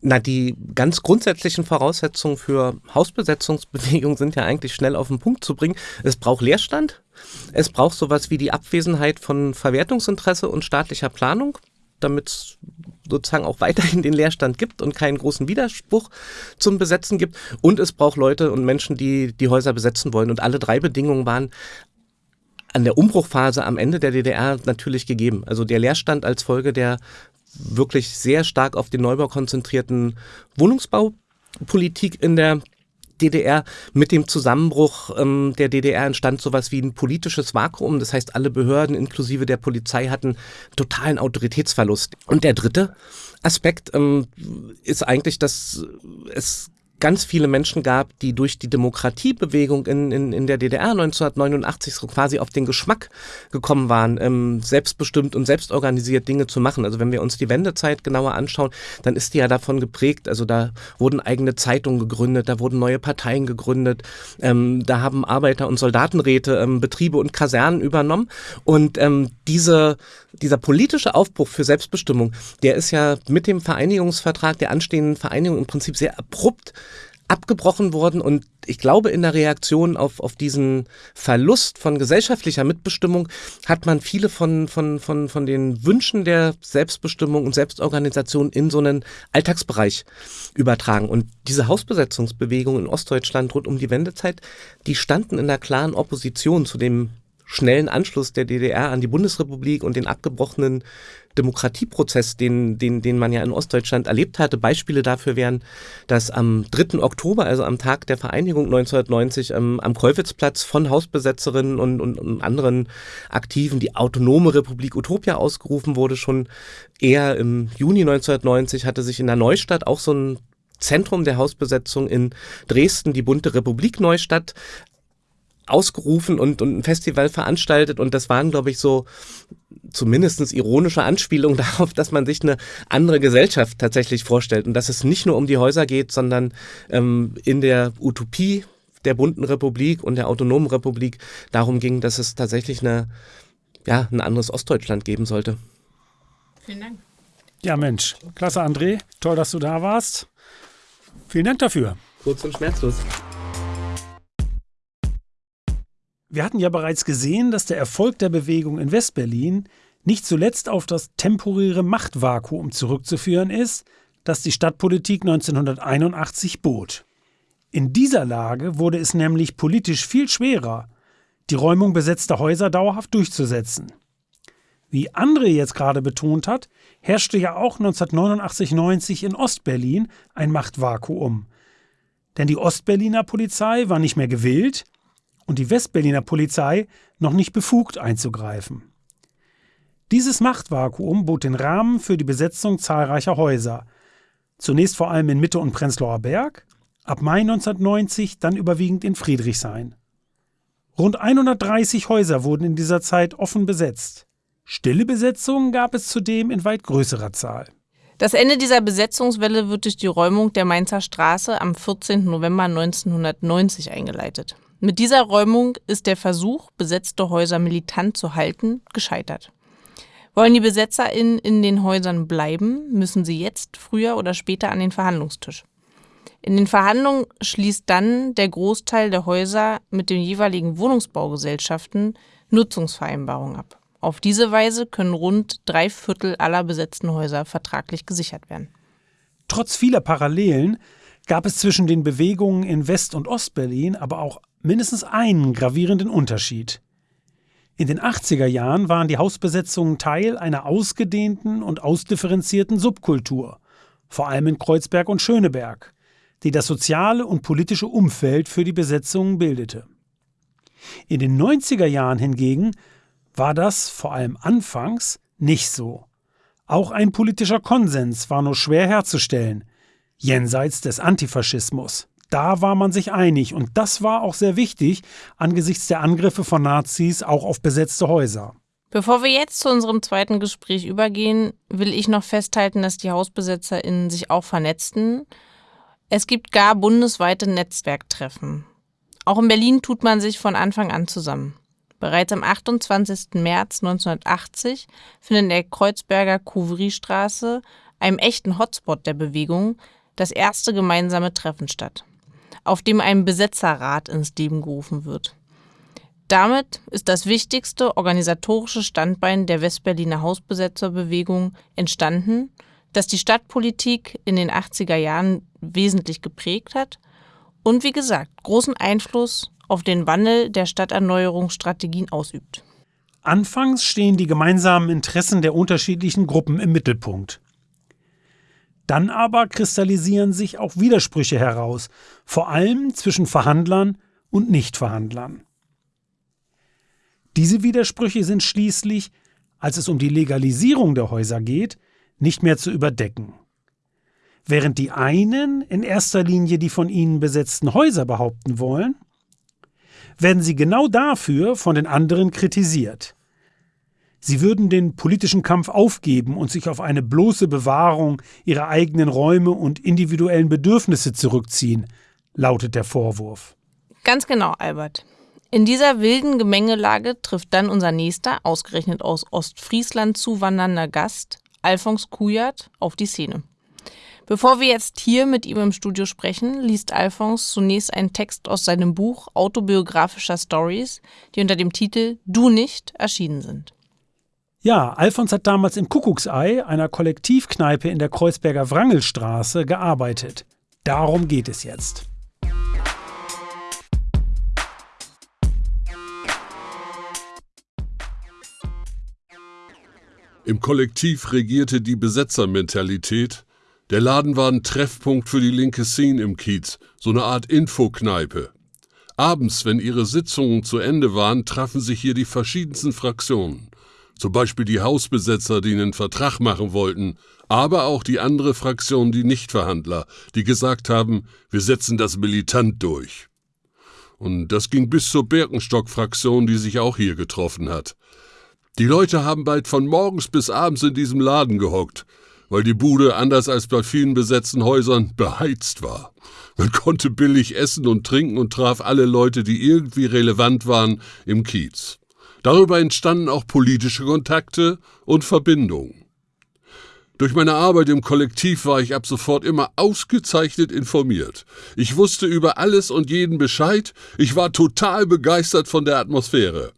C: Na, die ganz grundsätzlichen Voraussetzungen für Hausbesetzungsbewegungen sind ja eigentlich schnell auf den Punkt zu bringen. Es braucht Leerstand, es braucht sowas wie die Abwesenheit von Verwertungsinteresse und staatlicher Planung, damit es sozusagen auch weiterhin den Leerstand gibt und keinen großen Widerspruch zum Besetzen gibt. Und es braucht Leute und Menschen, die die Häuser besetzen wollen. Und alle drei Bedingungen waren an der Umbruchphase am Ende der DDR natürlich gegeben. Also der Leerstand als Folge der wirklich sehr stark auf den Neubau konzentrierten Wohnungsbaupolitik in der DDR. Mit dem Zusammenbruch ähm, der DDR entstand sowas wie ein politisches Vakuum. Das heißt, alle Behörden inklusive der Polizei hatten totalen Autoritätsverlust. Und der dritte Aspekt ähm, ist eigentlich, dass es ganz viele Menschen gab, die durch die Demokratiebewegung in, in, in der DDR 1989 so quasi auf den Geschmack gekommen waren, ähm, selbstbestimmt und selbstorganisiert Dinge zu machen. Also wenn wir uns die Wendezeit genauer anschauen, dann ist die ja davon geprägt. Also da wurden eigene Zeitungen gegründet, da wurden neue Parteien gegründet, ähm, da haben Arbeiter- und Soldatenräte ähm, Betriebe und Kasernen übernommen. Und ähm, diese, dieser politische Aufbruch für Selbstbestimmung, der ist ja mit dem Vereinigungsvertrag der anstehenden Vereinigung im Prinzip sehr abrupt abgebrochen worden und ich glaube, in der Reaktion auf, auf diesen Verlust von gesellschaftlicher Mitbestimmung hat man viele von, von, von, von den Wünschen der Selbstbestimmung und Selbstorganisation in so einen Alltagsbereich übertragen. Und diese Hausbesetzungsbewegung in Ostdeutschland rund um die Wendezeit, die standen in der klaren Opposition zu dem schnellen Anschluss der DDR an die Bundesrepublik und den abgebrochenen Demokratieprozess, den, den, den man ja in Ostdeutschland erlebt hatte. Beispiele dafür wären, dass am 3. Oktober, also am Tag der Vereinigung 1990, ähm, am Keuwitzplatz von Hausbesetzerinnen und, und, und anderen Aktiven die autonome Republik Utopia ausgerufen wurde. Schon eher im Juni 1990 hatte sich in der Neustadt auch so ein Zentrum der Hausbesetzung in Dresden, die bunte Republik Neustadt, ausgerufen und, und ein Festival veranstaltet und das waren, glaube ich, so zumindest ironische Anspielungen darauf, dass man sich eine andere Gesellschaft tatsächlich vorstellt und dass es nicht nur um die Häuser geht, sondern ähm, in der Utopie der bunten Republik und der autonomen Republik darum ging, dass es tatsächlich eine, ja, ein anderes Ostdeutschland geben sollte.
B: Vielen Dank. Ja, Mensch, klasse, André. Toll, dass du da warst. Vielen Dank dafür.
C: Kurz und schmerzlos.
B: Wir hatten ja bereits gesehen, dass der Erfolg der Bewegung in Westberlin nicht zuletzt auf das temporäre Machtvakuum zurückzuführen ist, das die Stadtpolitik 1981 bot. In dieser Lage wurde es nämlich politisch viel schwerer, die Räumung besetzter Häuser dauerhaft durchzusetzen. Wie André jetzt gerade betont hat, herrschte ja auch 1989-90 in Ostberlin ein Machtvakuum. Denn die Ostberliner Polizei war nicht mehr gewillt, und die Westberliner Polizei noch nicht befugt einzugreifen. Dieses Machtvakuum bot den Rahmen für die Besetzung zahlreicher Häuser, zunächst vor allem in Mitte und Prenzlauer Berg, ab Mai 1990 dann überwiegend in Friedrichshain. Rund 130 Häuser wurden in dieser Zeit offen besetzt. Stille Besetzungen gab es zudem in weit größerer Zahl.
A: Das Ende dieser Besetzungswelle wird durch die Räumung der Mainzer Straße am 14. November 1990 eingeleitet. Mit dieser Räumung ist der Versuch, besetzte Häuser militant zu halten, gescheitert. Wollen die BesetzerInnen in den Häusern bleiben, müssen sie jetzt früher oder später an den Verhandlungstisch. In den Verhandlungen schließt dann der Großteil der Häuser mit den jeweiligen Wohnungsbaugesellschaften Nutzungsvereinbarungen ab. Auf diese Weise können rund drei Viertel aller besetzten Häuser vertraglich gesichert werden.
B: Trotz vieler Parallelen gab es zwischen den Bewegungen in West- und Ostberlin aber auch mindestens einen gravierenden Unterschied. In den 80er Jahren waren die Hausbesetzungen Teil einer ausgedehnten und ausdifferenzierten Subkultur, vor allem in Kreuzberg und Schöneberg die das soziale und politische Umfeld für die Besetzungen bildete. In den 90er Jahren hingegen war das vor allem anfangs nicht so. Auch ein politischer Konsens war nur schwer herzustellen, jenseits des Antifaschismus. Da war man sich einig und das war auch sehr wichtig angesichts der Angriffe von Nazis auch auf besetzte Häuser.
A: Bevor wir jetzt zu unserem zweiten Gespräch übergehen, will ich noch festhalten, dass die HausbesetzerInnen sich auch vernetzten es gibt gar bundesweite Netzwerktreffen. Auch in Berlin tut man sich von Anfang an zusammen. Bereits am 28. März 1980 findet in der Kreuzberger Couvry-Straße, einem echten Hotspot der Bewegung, das erste gemeinsame Treffen statt, auf dem ein Besetzerrat ins Leben gerufen wird. Damit ist das wichtigste organisatorische Standbein der Westberliner Hausbesetzerbewegung entstanden das die Stadtpolitik in den 80er Jahren wesentlich geprägt hat und wie gesagt großen Einfluss auf den Wandel der Stadterneuerungsstrategien ausübt.
B: Anfangs stehen die gemeinsamen Interessen der unterschiedlichen Gruppen im Mittelpunkt. Dann aber kristallisieren sich auch Widersprüche heraus, vor allem zwischen Verhandlern und Nichtverhandlern. Diese Widersprüche sind schließlich, als es um die Legalisierung der Häuser geht, nicht mehr zu überdecken. Während die einen in erster Linie die von ihnen besetzten Häuser behaupten wollen, werden sie genau dafür von den anderen kritisiert. Sie würden den politischen Kampf aufgeben und sich auf eine bloße Bewahrung ihrer eigenen Räume und individuellen Bedürfnisse zurückziehen, lautet der Vorwurf.
A: Ganz genau, Albert. In dieser wilden Gemengelage trifft dann unser nächster, ausgerechnet aus Ostfriesland zuwandernder Gast, Alphons Kujat auf die Szene. Bevor wir jetzt hier mit ihm im Studio sprechen, liest Alphons zunächst einen Text aus seinem Buch Autobiografischer Stories, die unter dem Titel Du nicht erschienen sind.
B: Ja, Alphons hat damals im Kuckucksei, einer Kollektivkneipe in der Kreuzberger Wrangelstraße, gearbeitet. Darum geht es jetzt.
D: Im Kollektiv regierte die Besetzermentalität. Der Laden war ein Treffpunkt für die linke Szene im Kiez, so eine Art Infokneipe. Abends, wenn ihre Sitzungen zu Ende waren, trafen sich hier die verschiedensten Fraktionen. Zum Beispiel die Hausbesetzer, die einen Vertrag machen wollten, aber auch die andere Fraktion, die Nichtverhandler, die gesagt haben, wir setzen das militant durch. Und das ging bis zur Birkenstock-Fraktion, die sich auch hier getroffen hat. Die Leute haben bald von morgens bis abends in diesem Laden gehockt, weil die Bude, anders als bei vielen besetzten Häusern, beheizt war. Man konnte billig essen und trinken und traf alle Leute, die irgendwie relevant waren, im Kiez. Darüber entstanden auch politische Kontakte und Verbindungen. Durch meine Arbeit im Kollektiv war ich ab sofort immer ausgezeichnet informiert. Ich wusste über alles und jeden Bescheid, ich war total begeistert von der Atmosphäre.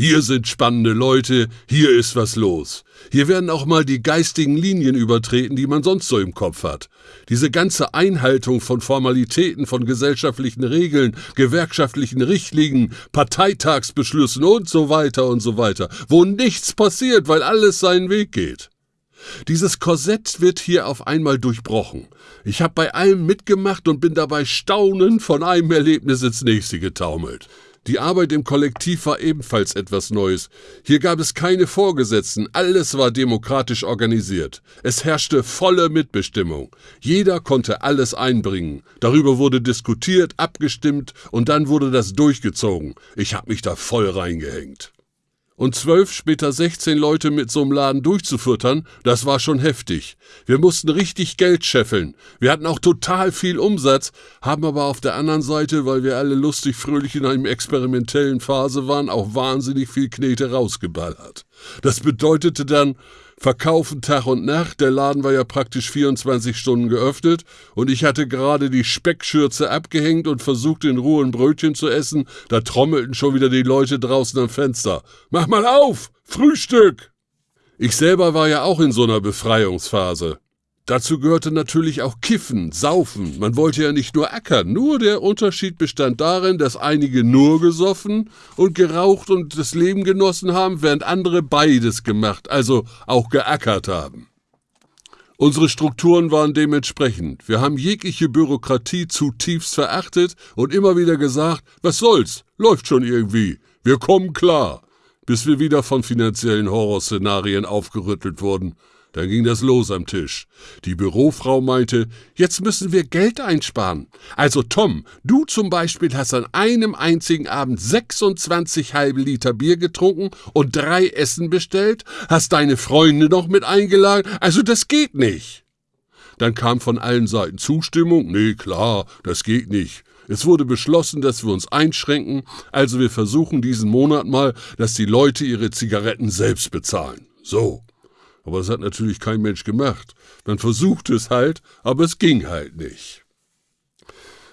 D: Hier sind spannende Leute, hier ist was los. Hier werden auch mal die geistigen Linien übertreten, die man sonst so im Kopf hat. Diese ganze Einhaltung von Formalitäten, von gesellschaftlichen Regeln, gewerkschaftlichen Richtlinien, Parteitagsbeschlüssen und so weiter und so weiter, wo nichts passiert, weil alles seinen Weg geht. Dieses Korsett wird hier auf einmal durchbrochen. Ich habe bei allem mitgemacht und bin dabei staunend von einem Erlebnis ins nächste getaumelt. Die Arbeit im Kollektiv war ebenfalls etwas Neues. Hier gab es keine Vorgesetzten, alles war demokratisch organisiert. Es herrschte volle Mitbestimmung. Jeder konnte alles einbringen. Darüber wurde diskutiert, abgestimmt und dann wurde das durchgezogen. Ich habe mich da voll reingehängt. Und zwölf, später 16 Leute mit so einem Laden durchzufüttern, das war schon heftig. Wir mussten richtig Geld scheffeln. Wir hatten auch total viel Umsatz, haben aber auf der anderen Seite, weil wir alle lustig fröhlich in einer experimentellen Phase waren, auch wahnsinnig viel Knete rausgeballert. Das bedeutete dann, Verkaufen Tag und Nacht, der Laden war ja praktisch 24 Stunden geöffnet und ich hatte gerade die Speckschürze abgehängt und versucht in Ruhe ein Brötchen zu essen, da trommelten schon wieder die Leute draußen am Fenster. Mach mal auf! Frühstück! Ich selber war ja auch in so einer Befreiungsphase. Dazu gehörte natürlich auch Kiffen, Saufen. Man wollte ja nicht nur ackern. Nur der Unterschied bestand darin, dass einige nur gesoffen und geraucht und das Leben genossen haben, während andere beides gemacht, also auch geackert haben. Unsere Strukturen waren dementsprechend. Wir haben jegliche Bürokratie zutiefst verachtet und immer wieder gesagt, was soll's, läuft schon irgendwie, wir kommen klar, bis wir wieder von finanziellen Horrorszenarien aufgerüttelt wurden. Da ging das los am Tisch. Die Bürofrau meinte, jetzt müssen wir Geld einsparen. Also Tom, du zum Beispiel hast an einem einzigen Abend 26 halbe Liter Bier getrunken und drei Essen bestellt, hast deine Freunde noch mit eingeladen, also das geht nicht. Dann kam von allen Seiten Zustimmung, nee klar, das geht nicht. Es wurde beschlossen, dass wir uns einschränken, also wir versuchen diesen Monat mal, dass die Leute ihre Zigaretten selbst bezahlen. So. Aber das hat natürlich kein Mensch gemacht. Man versuchte es halt, aber es ging halt nicht.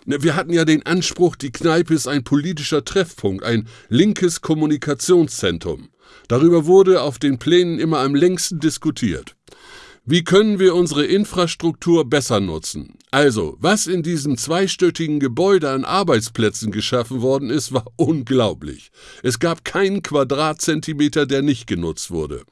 D: Wir hatten ja den Anspruch, die Kneipe ist ein politischer Treffpunkt, ein linkes Kommunikationszentrum. Darüber wurde auf den Plänen immer am längsten diskutiert. Wie können wir unsere Infrastruktur besser nutzen? Also, was in diesem zweistöckigen Gebäude an Arbeitsplätzen geschaffen worden ist, war unglaublich. Es gab keinen Quadratzentimeter, der nicht genutzt wurde.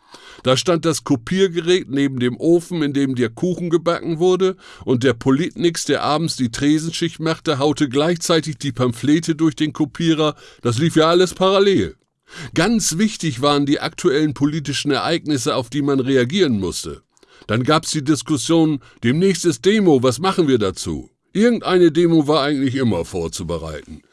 D: Da stand das Kopiergerät neben dem Ofen, in dem der Kuchen gebacken wurde, und der Politnix, der abends die Tresenschicht machte, haute gleichzeitig die Pamphlete durch den Kopierer. Das lief ja alles parallel. Ganz wichtig waren die aktuellen politischen Ereignisse, auf die man reagieren musste. Dann gab's die Diskussion, demnächst ist Demo, was machen wir dazu? Irgendeine Demo war eigentlich immer vorzubereiten.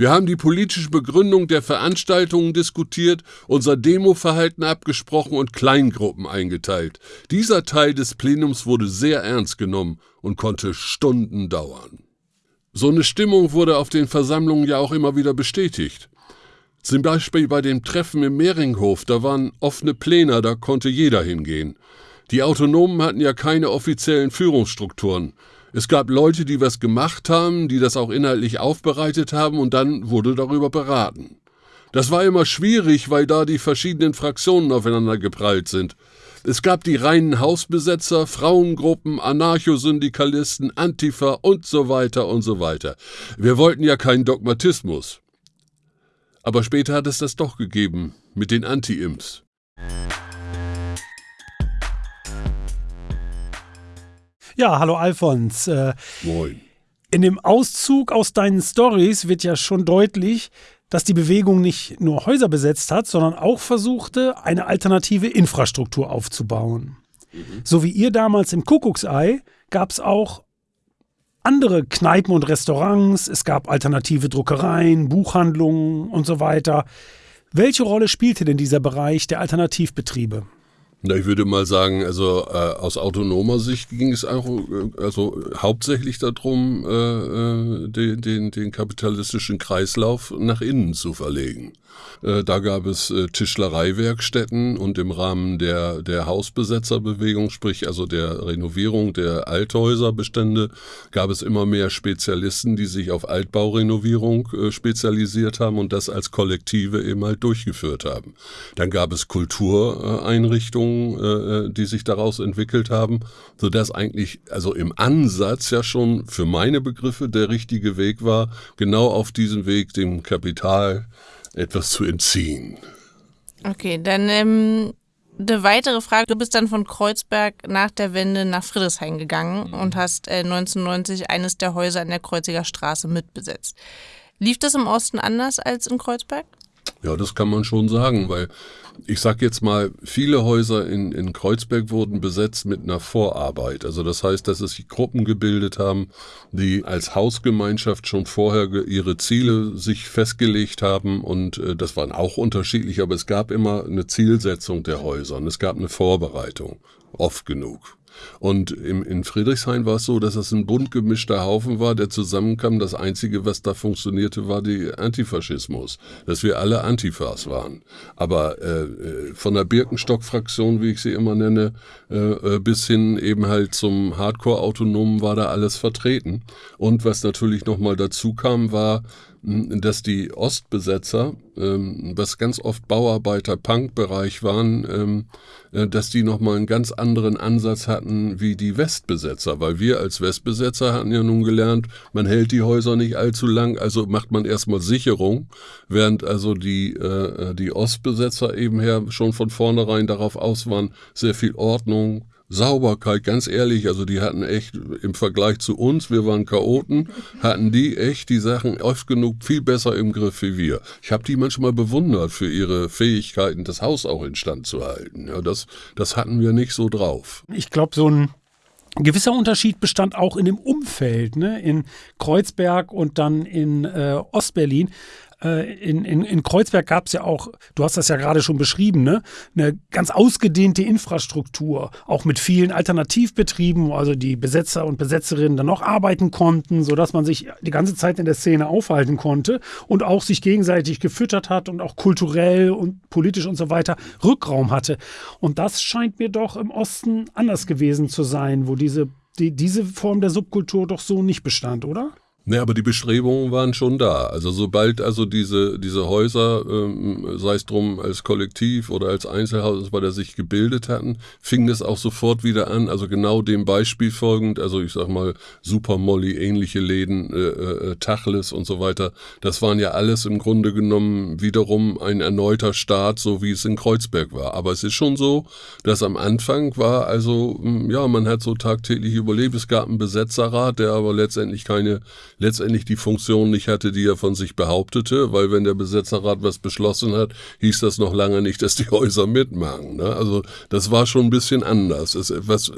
D: Wir haben die politische Begründung der Veranstaltungen diskutiert, unser Demoverhalten abgesprochen und Kleingruppen eingeteilt. Dieser Teil des Plenums wurde sehr ernst genommen und konnte Stunden dauern. So eine Stimmung wurde auf den Versammlungen ja auch immer wieder bestätigt. Zum Beispiel bei dem Treffen im Mehringhof, da waren offene Pläne, da konnte jeder hingehen. Die Autonomen hatten ja keine offiziellen Führungsstrukturen. Es gab Leute, die was gemacht haben, die das auch inhaltlich aufbereitet haben und dann wurde darüber beraten. Das war immer schwierig, weil da die verschiedenen Fraktionen aufeinander geprallt sind. Es gab die reinen Hausbesetzer, Frauengruppen, Anarchosyndikalisten, Antifa und so weiter und so weiter. Wir wollten ja keinen Dogmatismus. Aber später hat es das doch gegeben, mit den Anti-Imps.
B: Ja, hallo Alfons. Äh,
D: Moin.
B: In dem Auszug aus deinen Stories wird ja schon deutlich, dass die Bewegung nicht nur Häuser besetzt hat, sondern auch versuchte, eine alternative Infrastruktur aufzubauen. Mhm. So wie ihr damals im Kuckucksei gab es auch andere Kneipen und Restaurants, es gab alternative Druckereien, Buchhandlungen und so weiter. Welche Rolle spielte denn dieser Bereich der Alternativbetriebe?
D: Na, ich würde mal sagen, also äh, aus autonomer Sicht ging es auch äh, also hauptsächlich darum, äh, äh den, den, den kapitalistischen Kreislauf nach innen zu verlegen. Äh, da gab es äh, Tischlereiwerkstätten und im Rahmen der, der Hausbesetzerbewegung, sprich also der Renovierung der Althäuserbestände, gab es immer mehr Spezialisten, die sich auf Altbaurenovierung äh, spezialisiert haben und das als Kollektive eben halt durchgeführt haben. Dann gab es Kultureinrichtungen, die sich daraus entwickelt haben, sodass eigentlich also im Ansatz ja schon für meine Begriffe der richtige Weg war, genau auf diesem Weg dem Kapital etwas zu entziehen.
A: Okay, dann ähm, eine weitere Frage. Du bist dann von Kreuzberg nach der Wende nach Friedrichshain gegangen mhm. und hast äh, 1990 eines der Häuser an der Kreuziger Straße mitbesetzt. Lief das im Osten anders als in Kreuzberg?
D: Ja, das kann man schon sagen, weil ich sag jetzt mal, viele Häuser in, in Kreuzberg wurden besetzt mit einer Vorarbeit. Also das heißt, dass es sich Gruppen gebildet haben, die als Hausgemeinschaft schon vorher ihre Ziele sich festgelegt haben und äh, das waren auch unterschiedlich, aber es gab immer eine Zielsetzung der Häuser und es gab eine Vorbereitung, oft genug. Und im, in Friedrichshain war es so, dass es ein bunt gemischter Haufen war, der zusammenkam. Das Einzige, was da funktionierte, war die Antifaschismus, dass wir alle Antifas waren. Aber äh von der Birkenstock-Fraktion, wie ich sie immer nenne, äh, äh, bis hin eben halt zum Hardcore-Autonomen war da alles vertreten. Und was natürlich nochmal dazu kam, war, dass die Ostbesetzer, ähm, was ganz oft Bauarbeiter-Punk-Bereich waren, ähm, äh, dass die nochmal einen ganz anderen Ansatz hatten wie die Westbesetzer, weil wir als Westbesetzer hatten ja nun gelernt, man hält die Häuser nicht allzu lang, also macht man erstmal Sicherung, während also die, äh, die Ostbesetzer eben her schon von vornherein darauf aus waren, sehr viel Ordnung, Sauberkeit, ganz ehrlich, also die hatten echt im Vergleich zu uns, wir waren Chaoten, hatten die echt die Sachen oft genug viel besser im Griff wie wir. Ich habe die manchmal bewundert für ihre Fähigkeiten, das Haus auch instand zu halten. Ja, das, das hatten wir nicht so drauf.
B: Ich glaube, so ein gewisser Unterschied bestand auch in dem Umfeld, ne? in Kreuzberg und dann in äh, Ostberlin. Äh, in, in, in Kreuzberg gab es ja auch, du hast das ja gerade schon beschrieben, ne? eine ganz ausgedehnte Infrastruktur, auch mit vielen Alternativbetrieben, wo also die Besetzer und Besetzerinnen dann noch arbeiten konnten, sodass man sich die ganze Zeit in der Szene aufhalten konnte und auch sich gegenseitig gefüttert hat und auch kulturell und politisch und so weiter Rückraum hatte. Und das scheint mir doch im Osten anders gewesen zu sein, wo diese, die, diese Form der Subkultur doch so nicht bestand, oder?
D: Ne, aber die Bestrebungen waren schon da. Also sobald also diese, diese Häuser, ähm, sei es drum als Kollektiv oder als Einzelhaus, bei der sich gebildet hatten, fing das auch sofort wieder an. Also genau dem Beispiel folgend, also ich sag mal Super Molly, ähnliche Läden, äh, äh, Tachles und so weiter. Das waren ja alles im Grunde genommen wiederum ein erneuter Start, so wie es in Kreuzberg war. Aber es ist schon so, dass am Anfang war also, hm, ja, man hat so tagtäglich überlebt. Es gab einen Besetzerrat, der aber letztendlich keine letztendlich die Funktion nicht hatte, die er von sich behauptete, weil wenn der Besetzerrat was beschlossen hat, hieß das noch lange nicht, dass die Häuser mitmachen. Ne? Also das war schon ein bisschen anders. Es, was,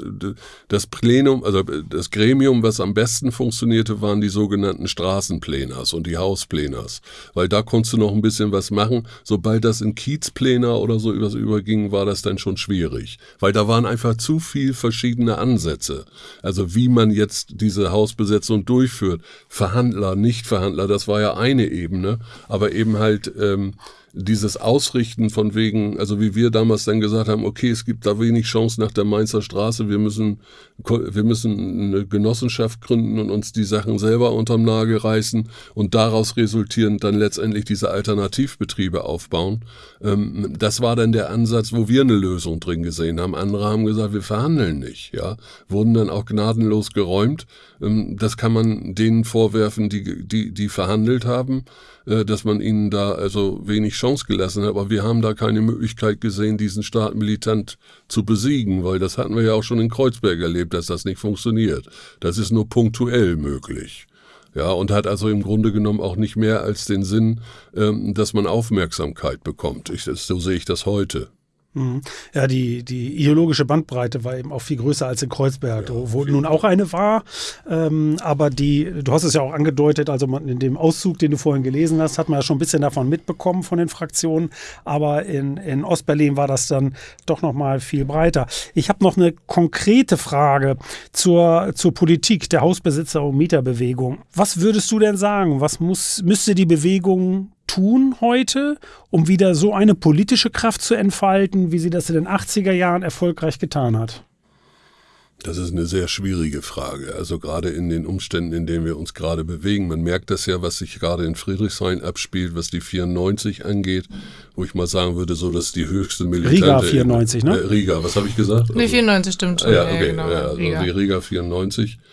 D: das Plenum, also das Gremium, was am besten funktionierte, waren die sogenannten Straßenpleners und die Hauspleners, weil da konntest du noch ein bisschen was machen. Sobald das in Kiezpläner oder so was überging, war das dann schon schwierig, weil da waren einfach zu viel verschiedene Ansätze. Also wie man jetzt diese Hausbesetzung durchführt. Verhandler, Nichtverhandler, das war ja eine Ebene, aber eben halt ähm, dieses Ausrichten von wegen, also wie wir damals dann gesagt haben, okay, es gibt da wenig Chance nach der Mainzer Straße, wir müssen, wir müssen eine Genossenschaft gründen und uns die Sachen selber unterm Nagel reißen und daraus resultierend dann letztendlich diese Alternativbetriebe aufbauen. Ähm, das war dann der Ansatz, wo wir eine Lösung drin gesehen haben. Andere haben gesagt, wir verhandeln nicht, ja, wurden dann auch gnadenlos geräumt. Ähm, das kann man denen vorwerfen, die, die, die verhandelt haben. Äh, dass man ihnen da also wenig Chance gelassen hat. Aber wir haben da keine Möglichkeit gesehen, diesen Staat militant zu besiegen, weil das hatten wir ja auch schon in Kreuzberg erlebt, dass das nicht funktioniert. Das ist nur punktuell möglich. Ja, und hat also im Grunde genommen auch nicht mehr als den Sinn, ähm, dass man Aufmerksamkeit bekommt. Ich, so sehe ich das heute.
B: Mhm. Ja, die, die ideologische Bandbreite war eben auch viel größer als in Kreuzberg, ja, wo nun auch eine war. Ähm, aber die, du hast es ja auch angedeutet, also man, in dem Auszug, den du vorhin gelesen hast, hat man ja schon ein bisschen davon mitbekommen von den Fraktionen. Aber in, in Ostberlin war das dann doch nochmal viel breiter. Ich habe noch eine konkrete Frage zur, zur Politik der Hausbesitzer- und Mieterbewegung. Was würdest du denn sagen? Was muss, müsste die Bewegung tun heute, um wieder so eine politische Kraft zu entfalten, wie sie das in den 80er Jahren erfolgreich getan hat?
D: Das ist eine sehr schwierige Frage. Also gerade in den Umständen, in denen wir uns gerade bewegen. Man merkt das ja, was sich gerade in Friedrichshain abspielt, was die 94 angeht, wo ich mal sagen würde, so dass die höchste militante...
B: Riga 94, ne?
D: Äh, Riga, was habe ich gesagt?
A: Nee, 94 stimmt schon.
D: Ja, okay. Ja, genau, ja, also Riga. die Riga 94 äh,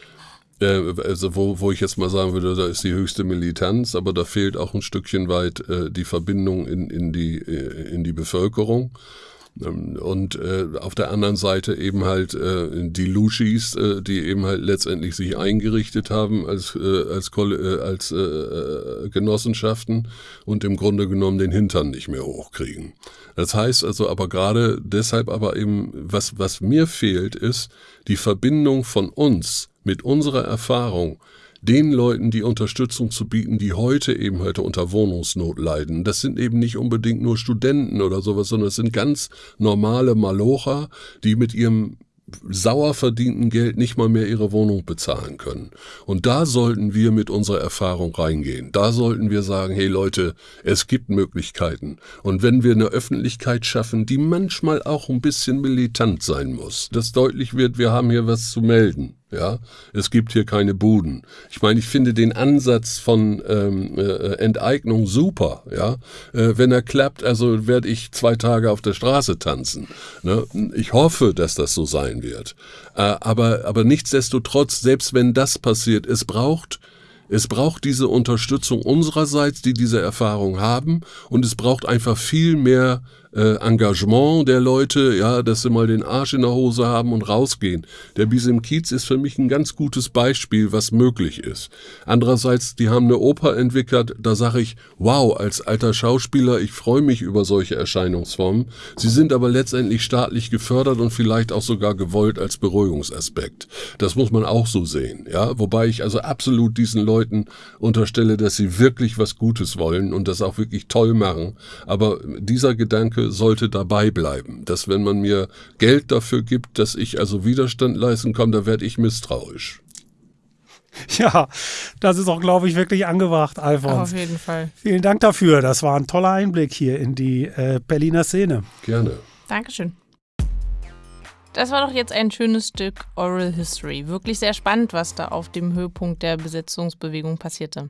D: also wo, wo ich jetzt mal sagen würde, da ist die höchste Militanz, aber da fehlt auch ein Stückchen weit äh, die Verbindung in, in, die, äh, in die Bevölkerung. Ähm, und äh, auf der anderen Seite eben halt äh, die Lushis, äh, die eben halt letztendlich sich eingerichtet haben als, äh, als, äh, als äh, Genossenschaften und im Grunde genommen den Hintern nicht mehr hochkriegen. Das heißt also aber gerade deshalb aber eben, was, was mir fehlt, ist die Verbindung von uns mit unserer Erfahrung den Leuten die Unterstützung zu bieten, die heute eben heute unter Wohnungsnot leiden. Das sind eben nicht unbedingt nur Studenten oder sowas, sondern es sind ganz normale Malocher, die mit ihrem sauer verdienten Geld nicht mal mehr ihre Wohnung bezahlen können. Und da sollten wir mit unserer Erfahrung reingehen. Da sollten wir sagen, hey Leute, es gibt Möglichkeiten. Und wenn wir eine Öffentlichkeit schaffen, die manchmal auch ein bisschen militant sein muss, dass deutlich wird, wir haben hier was zu melden. Ja, es gibt hier keine Buden. Ich meine, ich finde den Ansatz von ähm, äh, Enteignung super. Ja, äh, wenn er klappt, also werde ich zwei Tage auf der Straße tanzen. Ne? Ich hoffe, dass das so sein wird. Äh, aber aber nichtsdestotrotz, selbst wenn das passiert, es braucht es braucht diese Unterstützung unsererseits, die diese Erfahrung haben, und es braucht einfach viel mehr äh, Engagement der Leute, ja, dass sie mal den Arsch in der Hose haben und rausgehen. Der Bis im Kiez ist für mich ein ganz gutes Beispiel, was möglich ist. Andererseits, die haben eine Oper entwickelt, da sage ich, wow, als alter Schauspieler, ich freue mich über solche Erscheinungsformen. Sie sind aber letztendlich staatlich gefördert und vielleicht auch sogar gewollt als Beruhigungsaspekt. Das muss man auch so sehen, ja, wobei ich also absolut diesen Leuten unterstelle, dass sie wirklich was Gutes wollen und das auch wirklich toll machen. Aber dieser Gedanke Gedanke sollte dabei bleiben, dass wenn man mir Geld dafür gibt, dass ich also Widerstand leisten kann, da werde ich misstrauisch.
B: Ja, das ist auch, glaube ich, wirklich angebracht, Alfons.
A: Auf jeden Fall.
B: Vielen Dank dafür. Das war ein toller Einblick hier in die äh, Berliner Szene.
D: Gerne.
A: Dankeschön. Das war doch jetzt ein schönes Stück Oral History. Wirklich sehr spannend, was da auf dem Höhepunkt der Besetzungsbewegung passierte.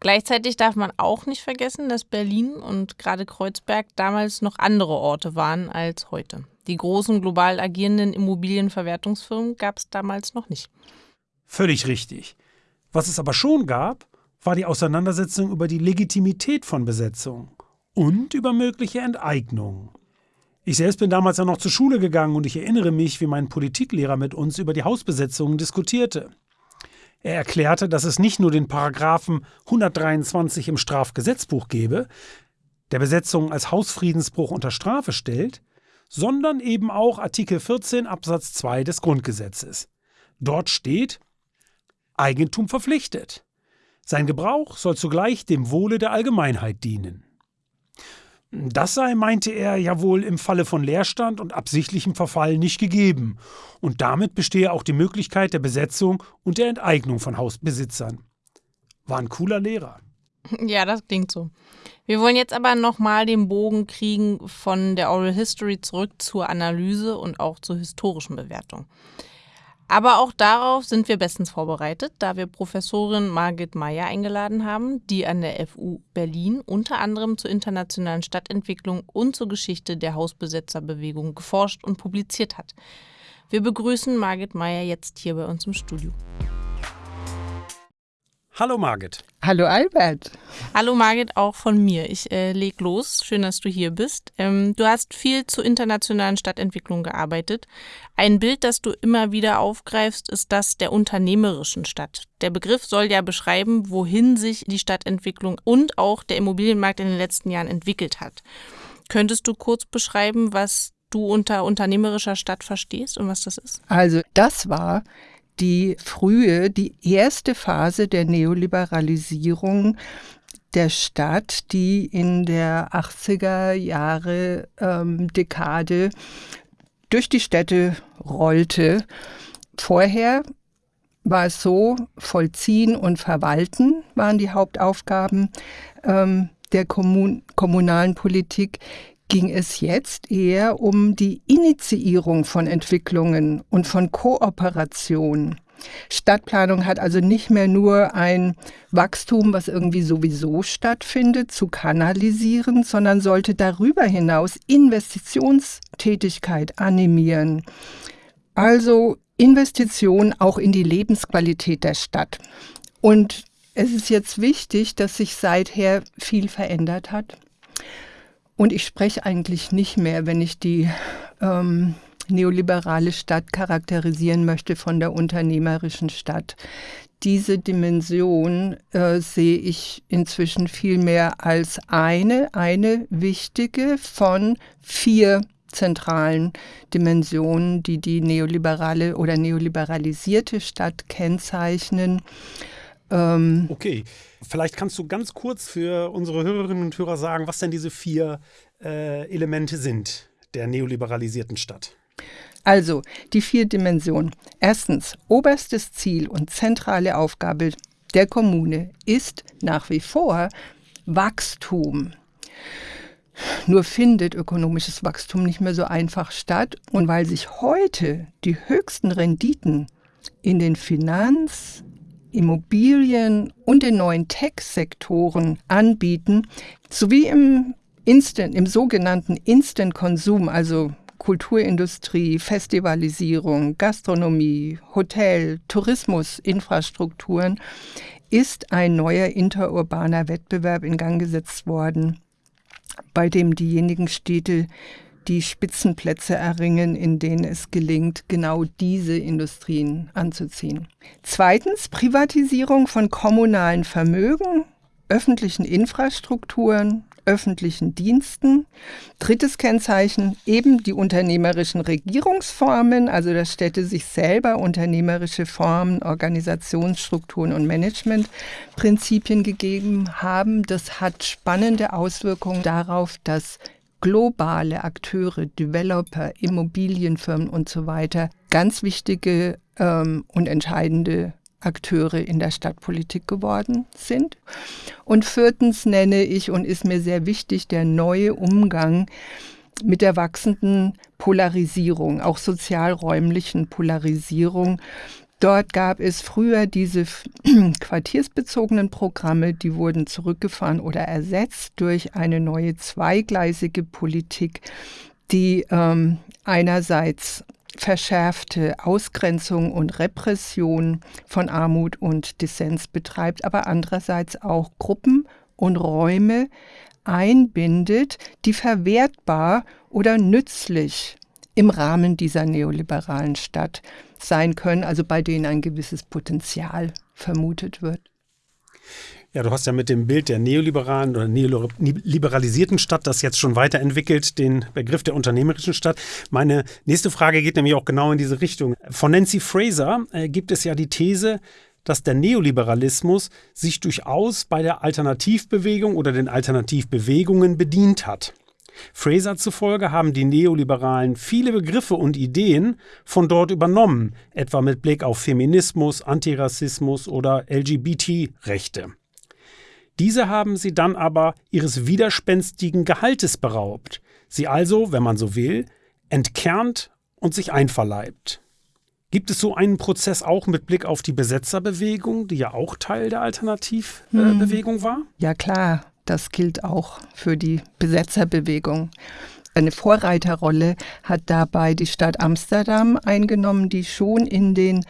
A: Gleichzeitig darf man auch nicht vergessen, dass Berlin und gerade Kreuzberg damals noch andere Orte waren als heute. Die großen global agierenden Immobilienverwertungsfirmen gab es damals noch nicht.
B: Völlig richtig. Was es aber schon gab, war die Auseinandersetzung über die Legitimität von Besetzung und über mögliche Enteignungen. Ich selbst bin damals ja noch zur Schule gegangen und ich erinnere mich, wie mein Politiklehrer mit uns über die Hausbesetzungen diskutierte. Er erklärte, dass es nicht nur den Paragraphen 123 im Strafgesetzbuch gebe, der Besetzung als Hausfriedensbruch unter Strafe stellt, sondern eben auch Artikel 14 Absatz 2 des Grundgesetzes. Dort steht Eigentum verpflichtet. Sein Gebrauch soll zugleich dem Wohle der Allgemeinheit dienen. Das sei, meinte er, ja wohl im Falle von Leerstand und absichtlichem Verfall nicht gegeben, und damit bestehe auch die Möglichkeit der Besetzung und der Enteignung von Hausbesitzern. War ein cooler Lehrer.
A: Ja, das klingt so. Wir wollen jetzt aber nochmal den Bogen kriegen von der Oral History zurück zur Analyse und auch zur historischen Bewertung. Aber auch darauf sind wir bestens vorbereitet, da wir Professorin Margit Meyer eingeladen haben, die an der FU Berlin unter anderem zur internationalen Stadtentwicklung und zur Geschichte der Hausbesetzerbewegung geforscht und publiziert hat. Wir begrüßen Margit Meyer jetzt hier bei uns im Studio.
B: Hallo Margit.
E: Hallo Albert.
A: Hallo Margit, auch von mir. Ich äh, leg los. Schön, dass du hier bist. Ähm, du hast viel zur internationalen Stadtentwicklung gearbeitet. Ein Bild, das du immer wieder aufgreifst, ist das der unternehmerischen Stadt. Der Begriff soll ja beschreiben, wohin sich die Stadtentwicklung und auch der Immobilienmarkt in den letzten Jahren entwickelt hat. Könntest du kurz beschreiben, was du unter unternehmerischer Stadt verstehst und was das ist?
E: Also das war die frühe, die erste Phase der Neoliberalisierung der Stadt, die in der 80er Jahre ähm, Dekade durch die Städte rollte. Vorher war es so, vollziehen und verwalten waren die Hauptaufgaben ähm, der Kommun kommunalen Politik ging es jetzt eher um die Initiierung von Entwicklungen und von Kooperation. Stadtplanung hat also nicht mehr nur ein Wachstum, was irgendwie sowieso stattfindet, zu kanalisieren, sondern sollte darüber hinaus Investitionstätigkeit animieren. Also Investitionen auch in die Lebensqualität der Stadt. Und es ist jetzt wichtig, dass sich seither viel verändert hat. Und ich spreche eigentlich nicht mehr, wenn ich die ähm, neoliberale Stadt charakterisieren möchte von der unternehmerischen Stadt. Diese Dimension äh, sehe ich inzwischen viel mehr als eine, eine wichtige von vier zentralen Dimensionen, die die neoliberale oder neoliberalisierte Stadt kennzeichnen.
B: Ähm okay, vielleicht kannst du ganz kurz für unsere Hörerinnen und Hörer sagen, was denn diese vier äh, Elemente sind der neoliberalisierten Stadt.
E: Also die vier Dimensionen. Erstens, oberstes Ziel und zentrale Aufgabe der Kommune ist nach wie vor Wachstum. Nur findet ökonomisches Wachstum nicht mehr so einfach statt. Und weil sich heute die höchsten Renditen in den Finanz-, Immobilien und den neuen Tech-Sektoren anbieten, sowie im Instant, im sogenannten Instant-Konsum, also Kulturindustrie, Festivalisierung, Gastronomie, Hotel, Tourismus, Infrastrukturen, ist ein neuer interurbaner Wettbewerb in Gang gesetzt worden, bei dem diejenigen Städte die Spitzenplätze erringen, in denen es gelingt, genau diese Industrien anzuziehen. Zweitens Privatisierung von kommunalen Vermögen, öffentlichen Infrastrukturen, öffentlichen Diensten. Drittes Kennzeichen eben die unternehmerischen Regierungsformen, also dass Städte sich selber unternehmerische Formen, Organisationsstrukturen und Managementprinzipien gegeben haben. Das hat spannende Auswirkungen darauf, dass globale Akteure, Developer, Immobilienfirmen und so weiter ganz wichtige ähm, und entscheidende Akteure in der Stadtpolitik geworden sind. Und viertens nenne ich und ist mir sehr wichtig der neue Umgang mit der wachsenden Polarisierung, auch sozialräumlichen Polarisierung. Dort gab es früher diese quartiersbezogenen Programme, die wurden zurückgefahren oder ersetzt durch eine neue zweigleisige Politik, die ähm, einerseits verschärfte Ausgrenzung und Repression von Armut und Dissens betreibt, aber andererseits auch Gruppen und Räume einbindet, die verwertbar oder nützlich im Rahmen dieser neoliberalen Stadt sein können, also bei denen ein gewisses Potenzial vermutet wird.
B: Ja, du hast ja mit dem Bild der neoliberalen oder neoliberalisierten Stadt das jetzt schon weiterentwickelt, den Begriff der unternehmerischen Stadt. Meine nächste Frage geht nämlich auch genau in diese Richtung. Von Nancy Fraser äh, gibt es ja die These, dass der Neoliberalismus sich durchaus bei der Alternativbewegung oder den Alternativbewegungen bedient hat. Fraser zufolge haben die Neoliberalen viele Begriffe und Ideen von dort übernommen, etwa mit Blick auf Feminismus, Antirassismus oder LGBT-Rechte. Diese haben sie dann aber ihres widerspenstigen Gehaltes beraubt, sie also, wenn man so will, entkernt und sich einverleibt. Gibt es so einen Prozess auch mit Blick auf die Besetzerbewegung, die ja auch Teil der Alternativbewegung hm. war?
E: Ja klar, das gilt auch für die Besetzerbewegung. Eine Vorreiterrolle hat dabei die Stadt Amsterdam eingenommen, die schon in den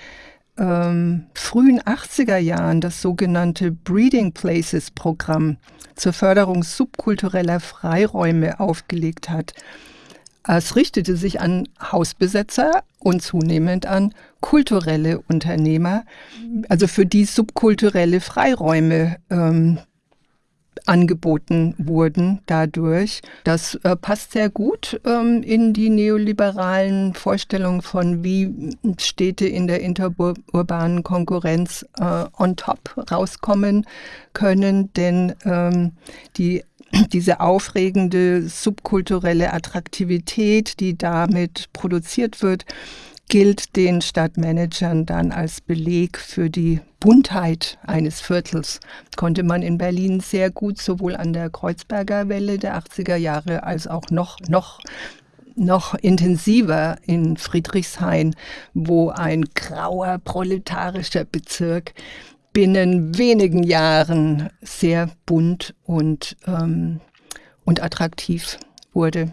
E: ähm, frühen 80er Jahren das sogenannte Breeding Places Programm zur Förderung subkultureller Freiräume aufgelegt hat. Es richtete sich an Hausbesetzer und zunehmend an kulturelle Unternehmer, also für die subkulturelle Freiräume ähm, angeboten wurden dadurch. Das äh, passt sehr gut ähm, in die neoliberalen Vorstellungen von, wie Städte in der interurbanen Konkurrenz äh, on top rauskommen können, denn ähm, die diese aufregende subkulturelle Attraktivität, die damit produziert wird, gilt den Stadtmanagern dann als Beleg für die Buntheit eines Viertels. Konnte man in Berlin sehr gut sowohl an der Kreuzberger Welle der 80er Jahre als auch noch, noch noch intensiver in Friedrichshain, wo ein grauer proletarischer Bezirk binnen wenigen Jahren sehr bunt und, ähm, und attraktiv wurde.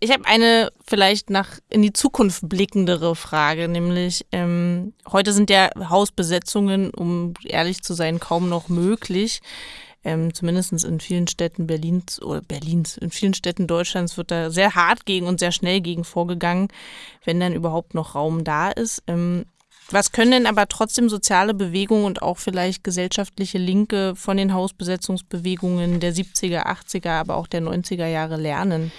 A: Ich habe eine vielleicht nach in die Zukunft blickendere Frage, nämlich ähm, heute sind ja Hausbesetzungen, um ehrlich zu sein, kaum noch möglich. Ähm, Zumindest in vielen Städten Berlins oder Berlins, in vielen Städten Deutschlands wird da sehr hart gegen und sehr schnell gegen vorgegangen, wenn dann überhaupt noch Raum da ist. Ähm, was können denn aber trotzdem soziale Bewegungen und auch vielleicht gesellschaftliche Linke von den Hausbesetzungsbewegungen der 70er, 80er, aber auch der 90er Jahre lernen?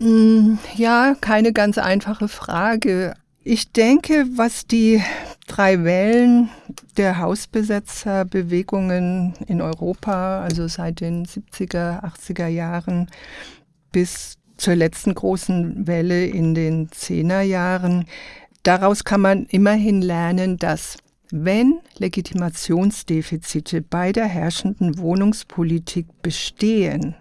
E: Mm, ja, keine ganz einfache Frage. Ich denke, was die drei Wellen der Hausbesetzerbewegungen in Europa, also seit den 70er, 80er Jahren bis zur letzten großen Welle in den 10er Jahren, Daraus kann man immerhin lernen, dass wenn Legitimationsdefizite bei der herrschenden Wohnungspolitik bestehen,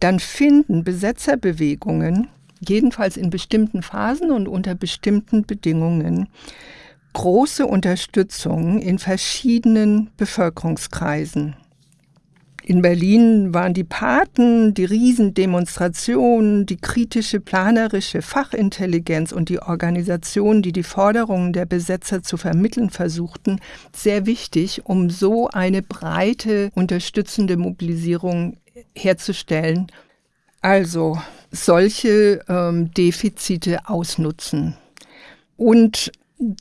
E: dann finden Besetzerbewegungen, jedenfalls in bestimmten Phasen und unter bestimmten Bedingungen, große Unterstützung in verschiedenen Bevölkerungskreisen. In Berlin waren die Paten, die Riesendemonstrationen, die kritische planerische Fachintelligenz und die Organisationen, die die Forderungen der Besetzer zu vermitteln versuchten, sehr wichtig, um so eine breite unterstützende Mobilisierung herzustellen. Also solche ähm, Defizite ausnutzen. Und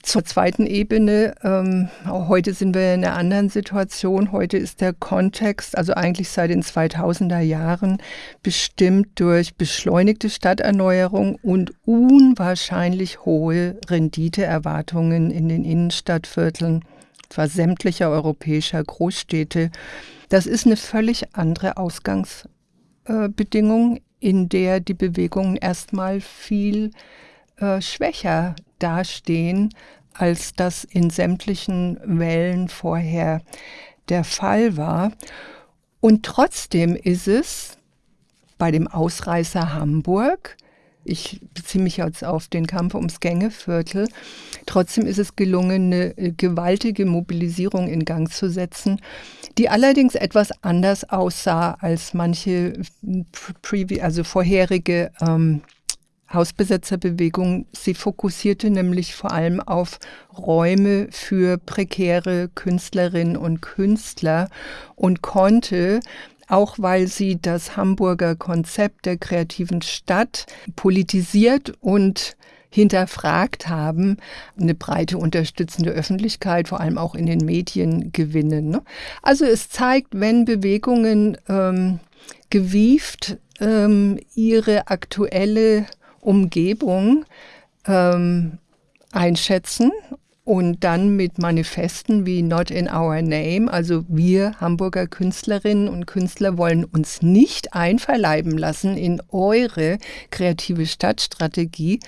E: zur zweiten Ebene, ähm, heute sind wir in einer anderen Situation. Heute ist der Kontext, also eigentlich seit den 2000er Jahren, bestimmt durch beschleunigte Stadterneuerung und unwahrscheinlich hohe Renditeerwartungen in den Innenstadtvierteln, zwar sämtlicher europäischer Großstädte. Das ist eine völlig andere Ausgangsbedingung, in der die Bewegungen erstmal viel äh, schwächer dastehen, als das in sämtlichen Wellen vorher der Fall war. Und trotzdem ist es bei dem Ausreißer Hamburg, ich beziehe mich jetzt auf den Kampf ums Gängeviertel, trotzdem ist es gelungen, eine äh, gewaltige Mobilisierung in Gang zu setzen, die allerdings etwas anders aussah als manche, also vorherige ähm, Hausbesetzerbewegung, sie fokussierte nämlich vor allem auf Räume für prekäre Künstlerinnen und Künstler und konnte auch weil sie das Hamburger Konzept der kreativen Stadt politisiert und hinterfragt haben, eine breite unterstützende Öffentlichkeit, vor allem auch in den Medien gewinnen. Ne? Also es zeigt, wenn Bewegungen ähm, gewieft ähm, ihre aktuelle Umgebung ähm, einschätzen und dann mit Manifesten wie Not in Our Name, also wir Hamburger Künstlerinnen und Künstler wollen uns nicht einverleiben lassen in eure kreative Stadtstrategie,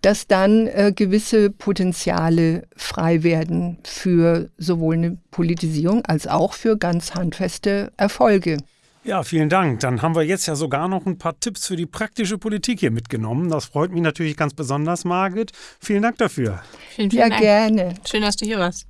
E: dass dann äh, gewisse Potenziale frei werden für sowohl eine Politisierung als auch für ganz handfeste Erfolge.
B: Ja, vielen Dank. Dann haben wir jetzt ja sogar noch ein paar Tipps für die praktische Politik hier mitgenommen. Das freut mich natürlich ganz besonders, Margit. Vielen Dank dafür.
A: Vielen, vielen
E: ja,
A: Dank.
E: gerne.
A: Schön, dass du hier warst.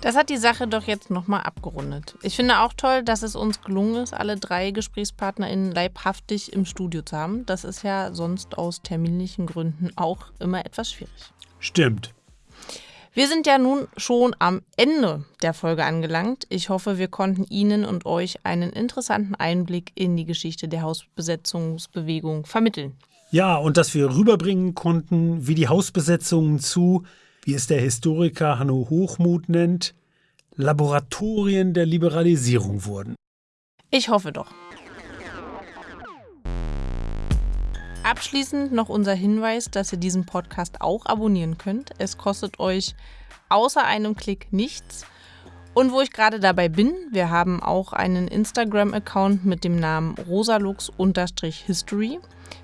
A: Das hat die Sache doch jetzt nochmal abgerundet. Ich finde auch toll, dass es uns gelungen ist, alle drei GesprächspartnerInnen leibhaftig im Studio zu haben. Das ist ja sonst aus terminlichen Gründen auch immer etwas schwierig.
B: Stimmt.
A: Wir sind ja nun schon am Ende der Folge angelangt. Ich hoffe, wir konnten Ihnen und euch einen interessanten Einblick in die Geschichte der Hausbesetzungsbewegung vermitteln.
B: Ja, und dass wir rüberbringen konnten, wie die Hausbesetzungen zu, wie es der Historiker Hanno Hochmuth nennt, Laboratorien der Liberalisierung wurden.
A: Ich hoffe doch. Abschließend noch unser Hinweis, dass ihr diesen Podcast auch abonnieren könnt. Es kostet euch außer einem Klick nichts. Und wo ich gerade dabei bin, wir haben auch einen Instagram-Account mit dem Namen rosalux-history.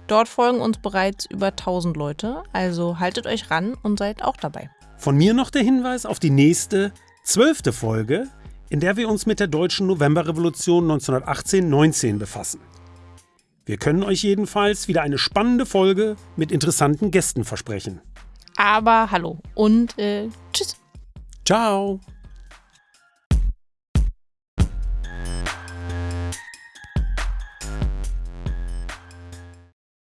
A: Dort folgen uns bereits über 1000 Leute, also haltet euch ran und seid auch dabei.
B: Von mir noch der Hinweis auf die nächste, zwölfte Folge, in der wir uns mit der deutschen Novemberrevolution 1918-19 befassen. Wir können euch jedenfalls wieder eine spannende Folge mit interessanten Gästen versprechen.
A: Aber hallo und äh, tschüss.
B: Ciao.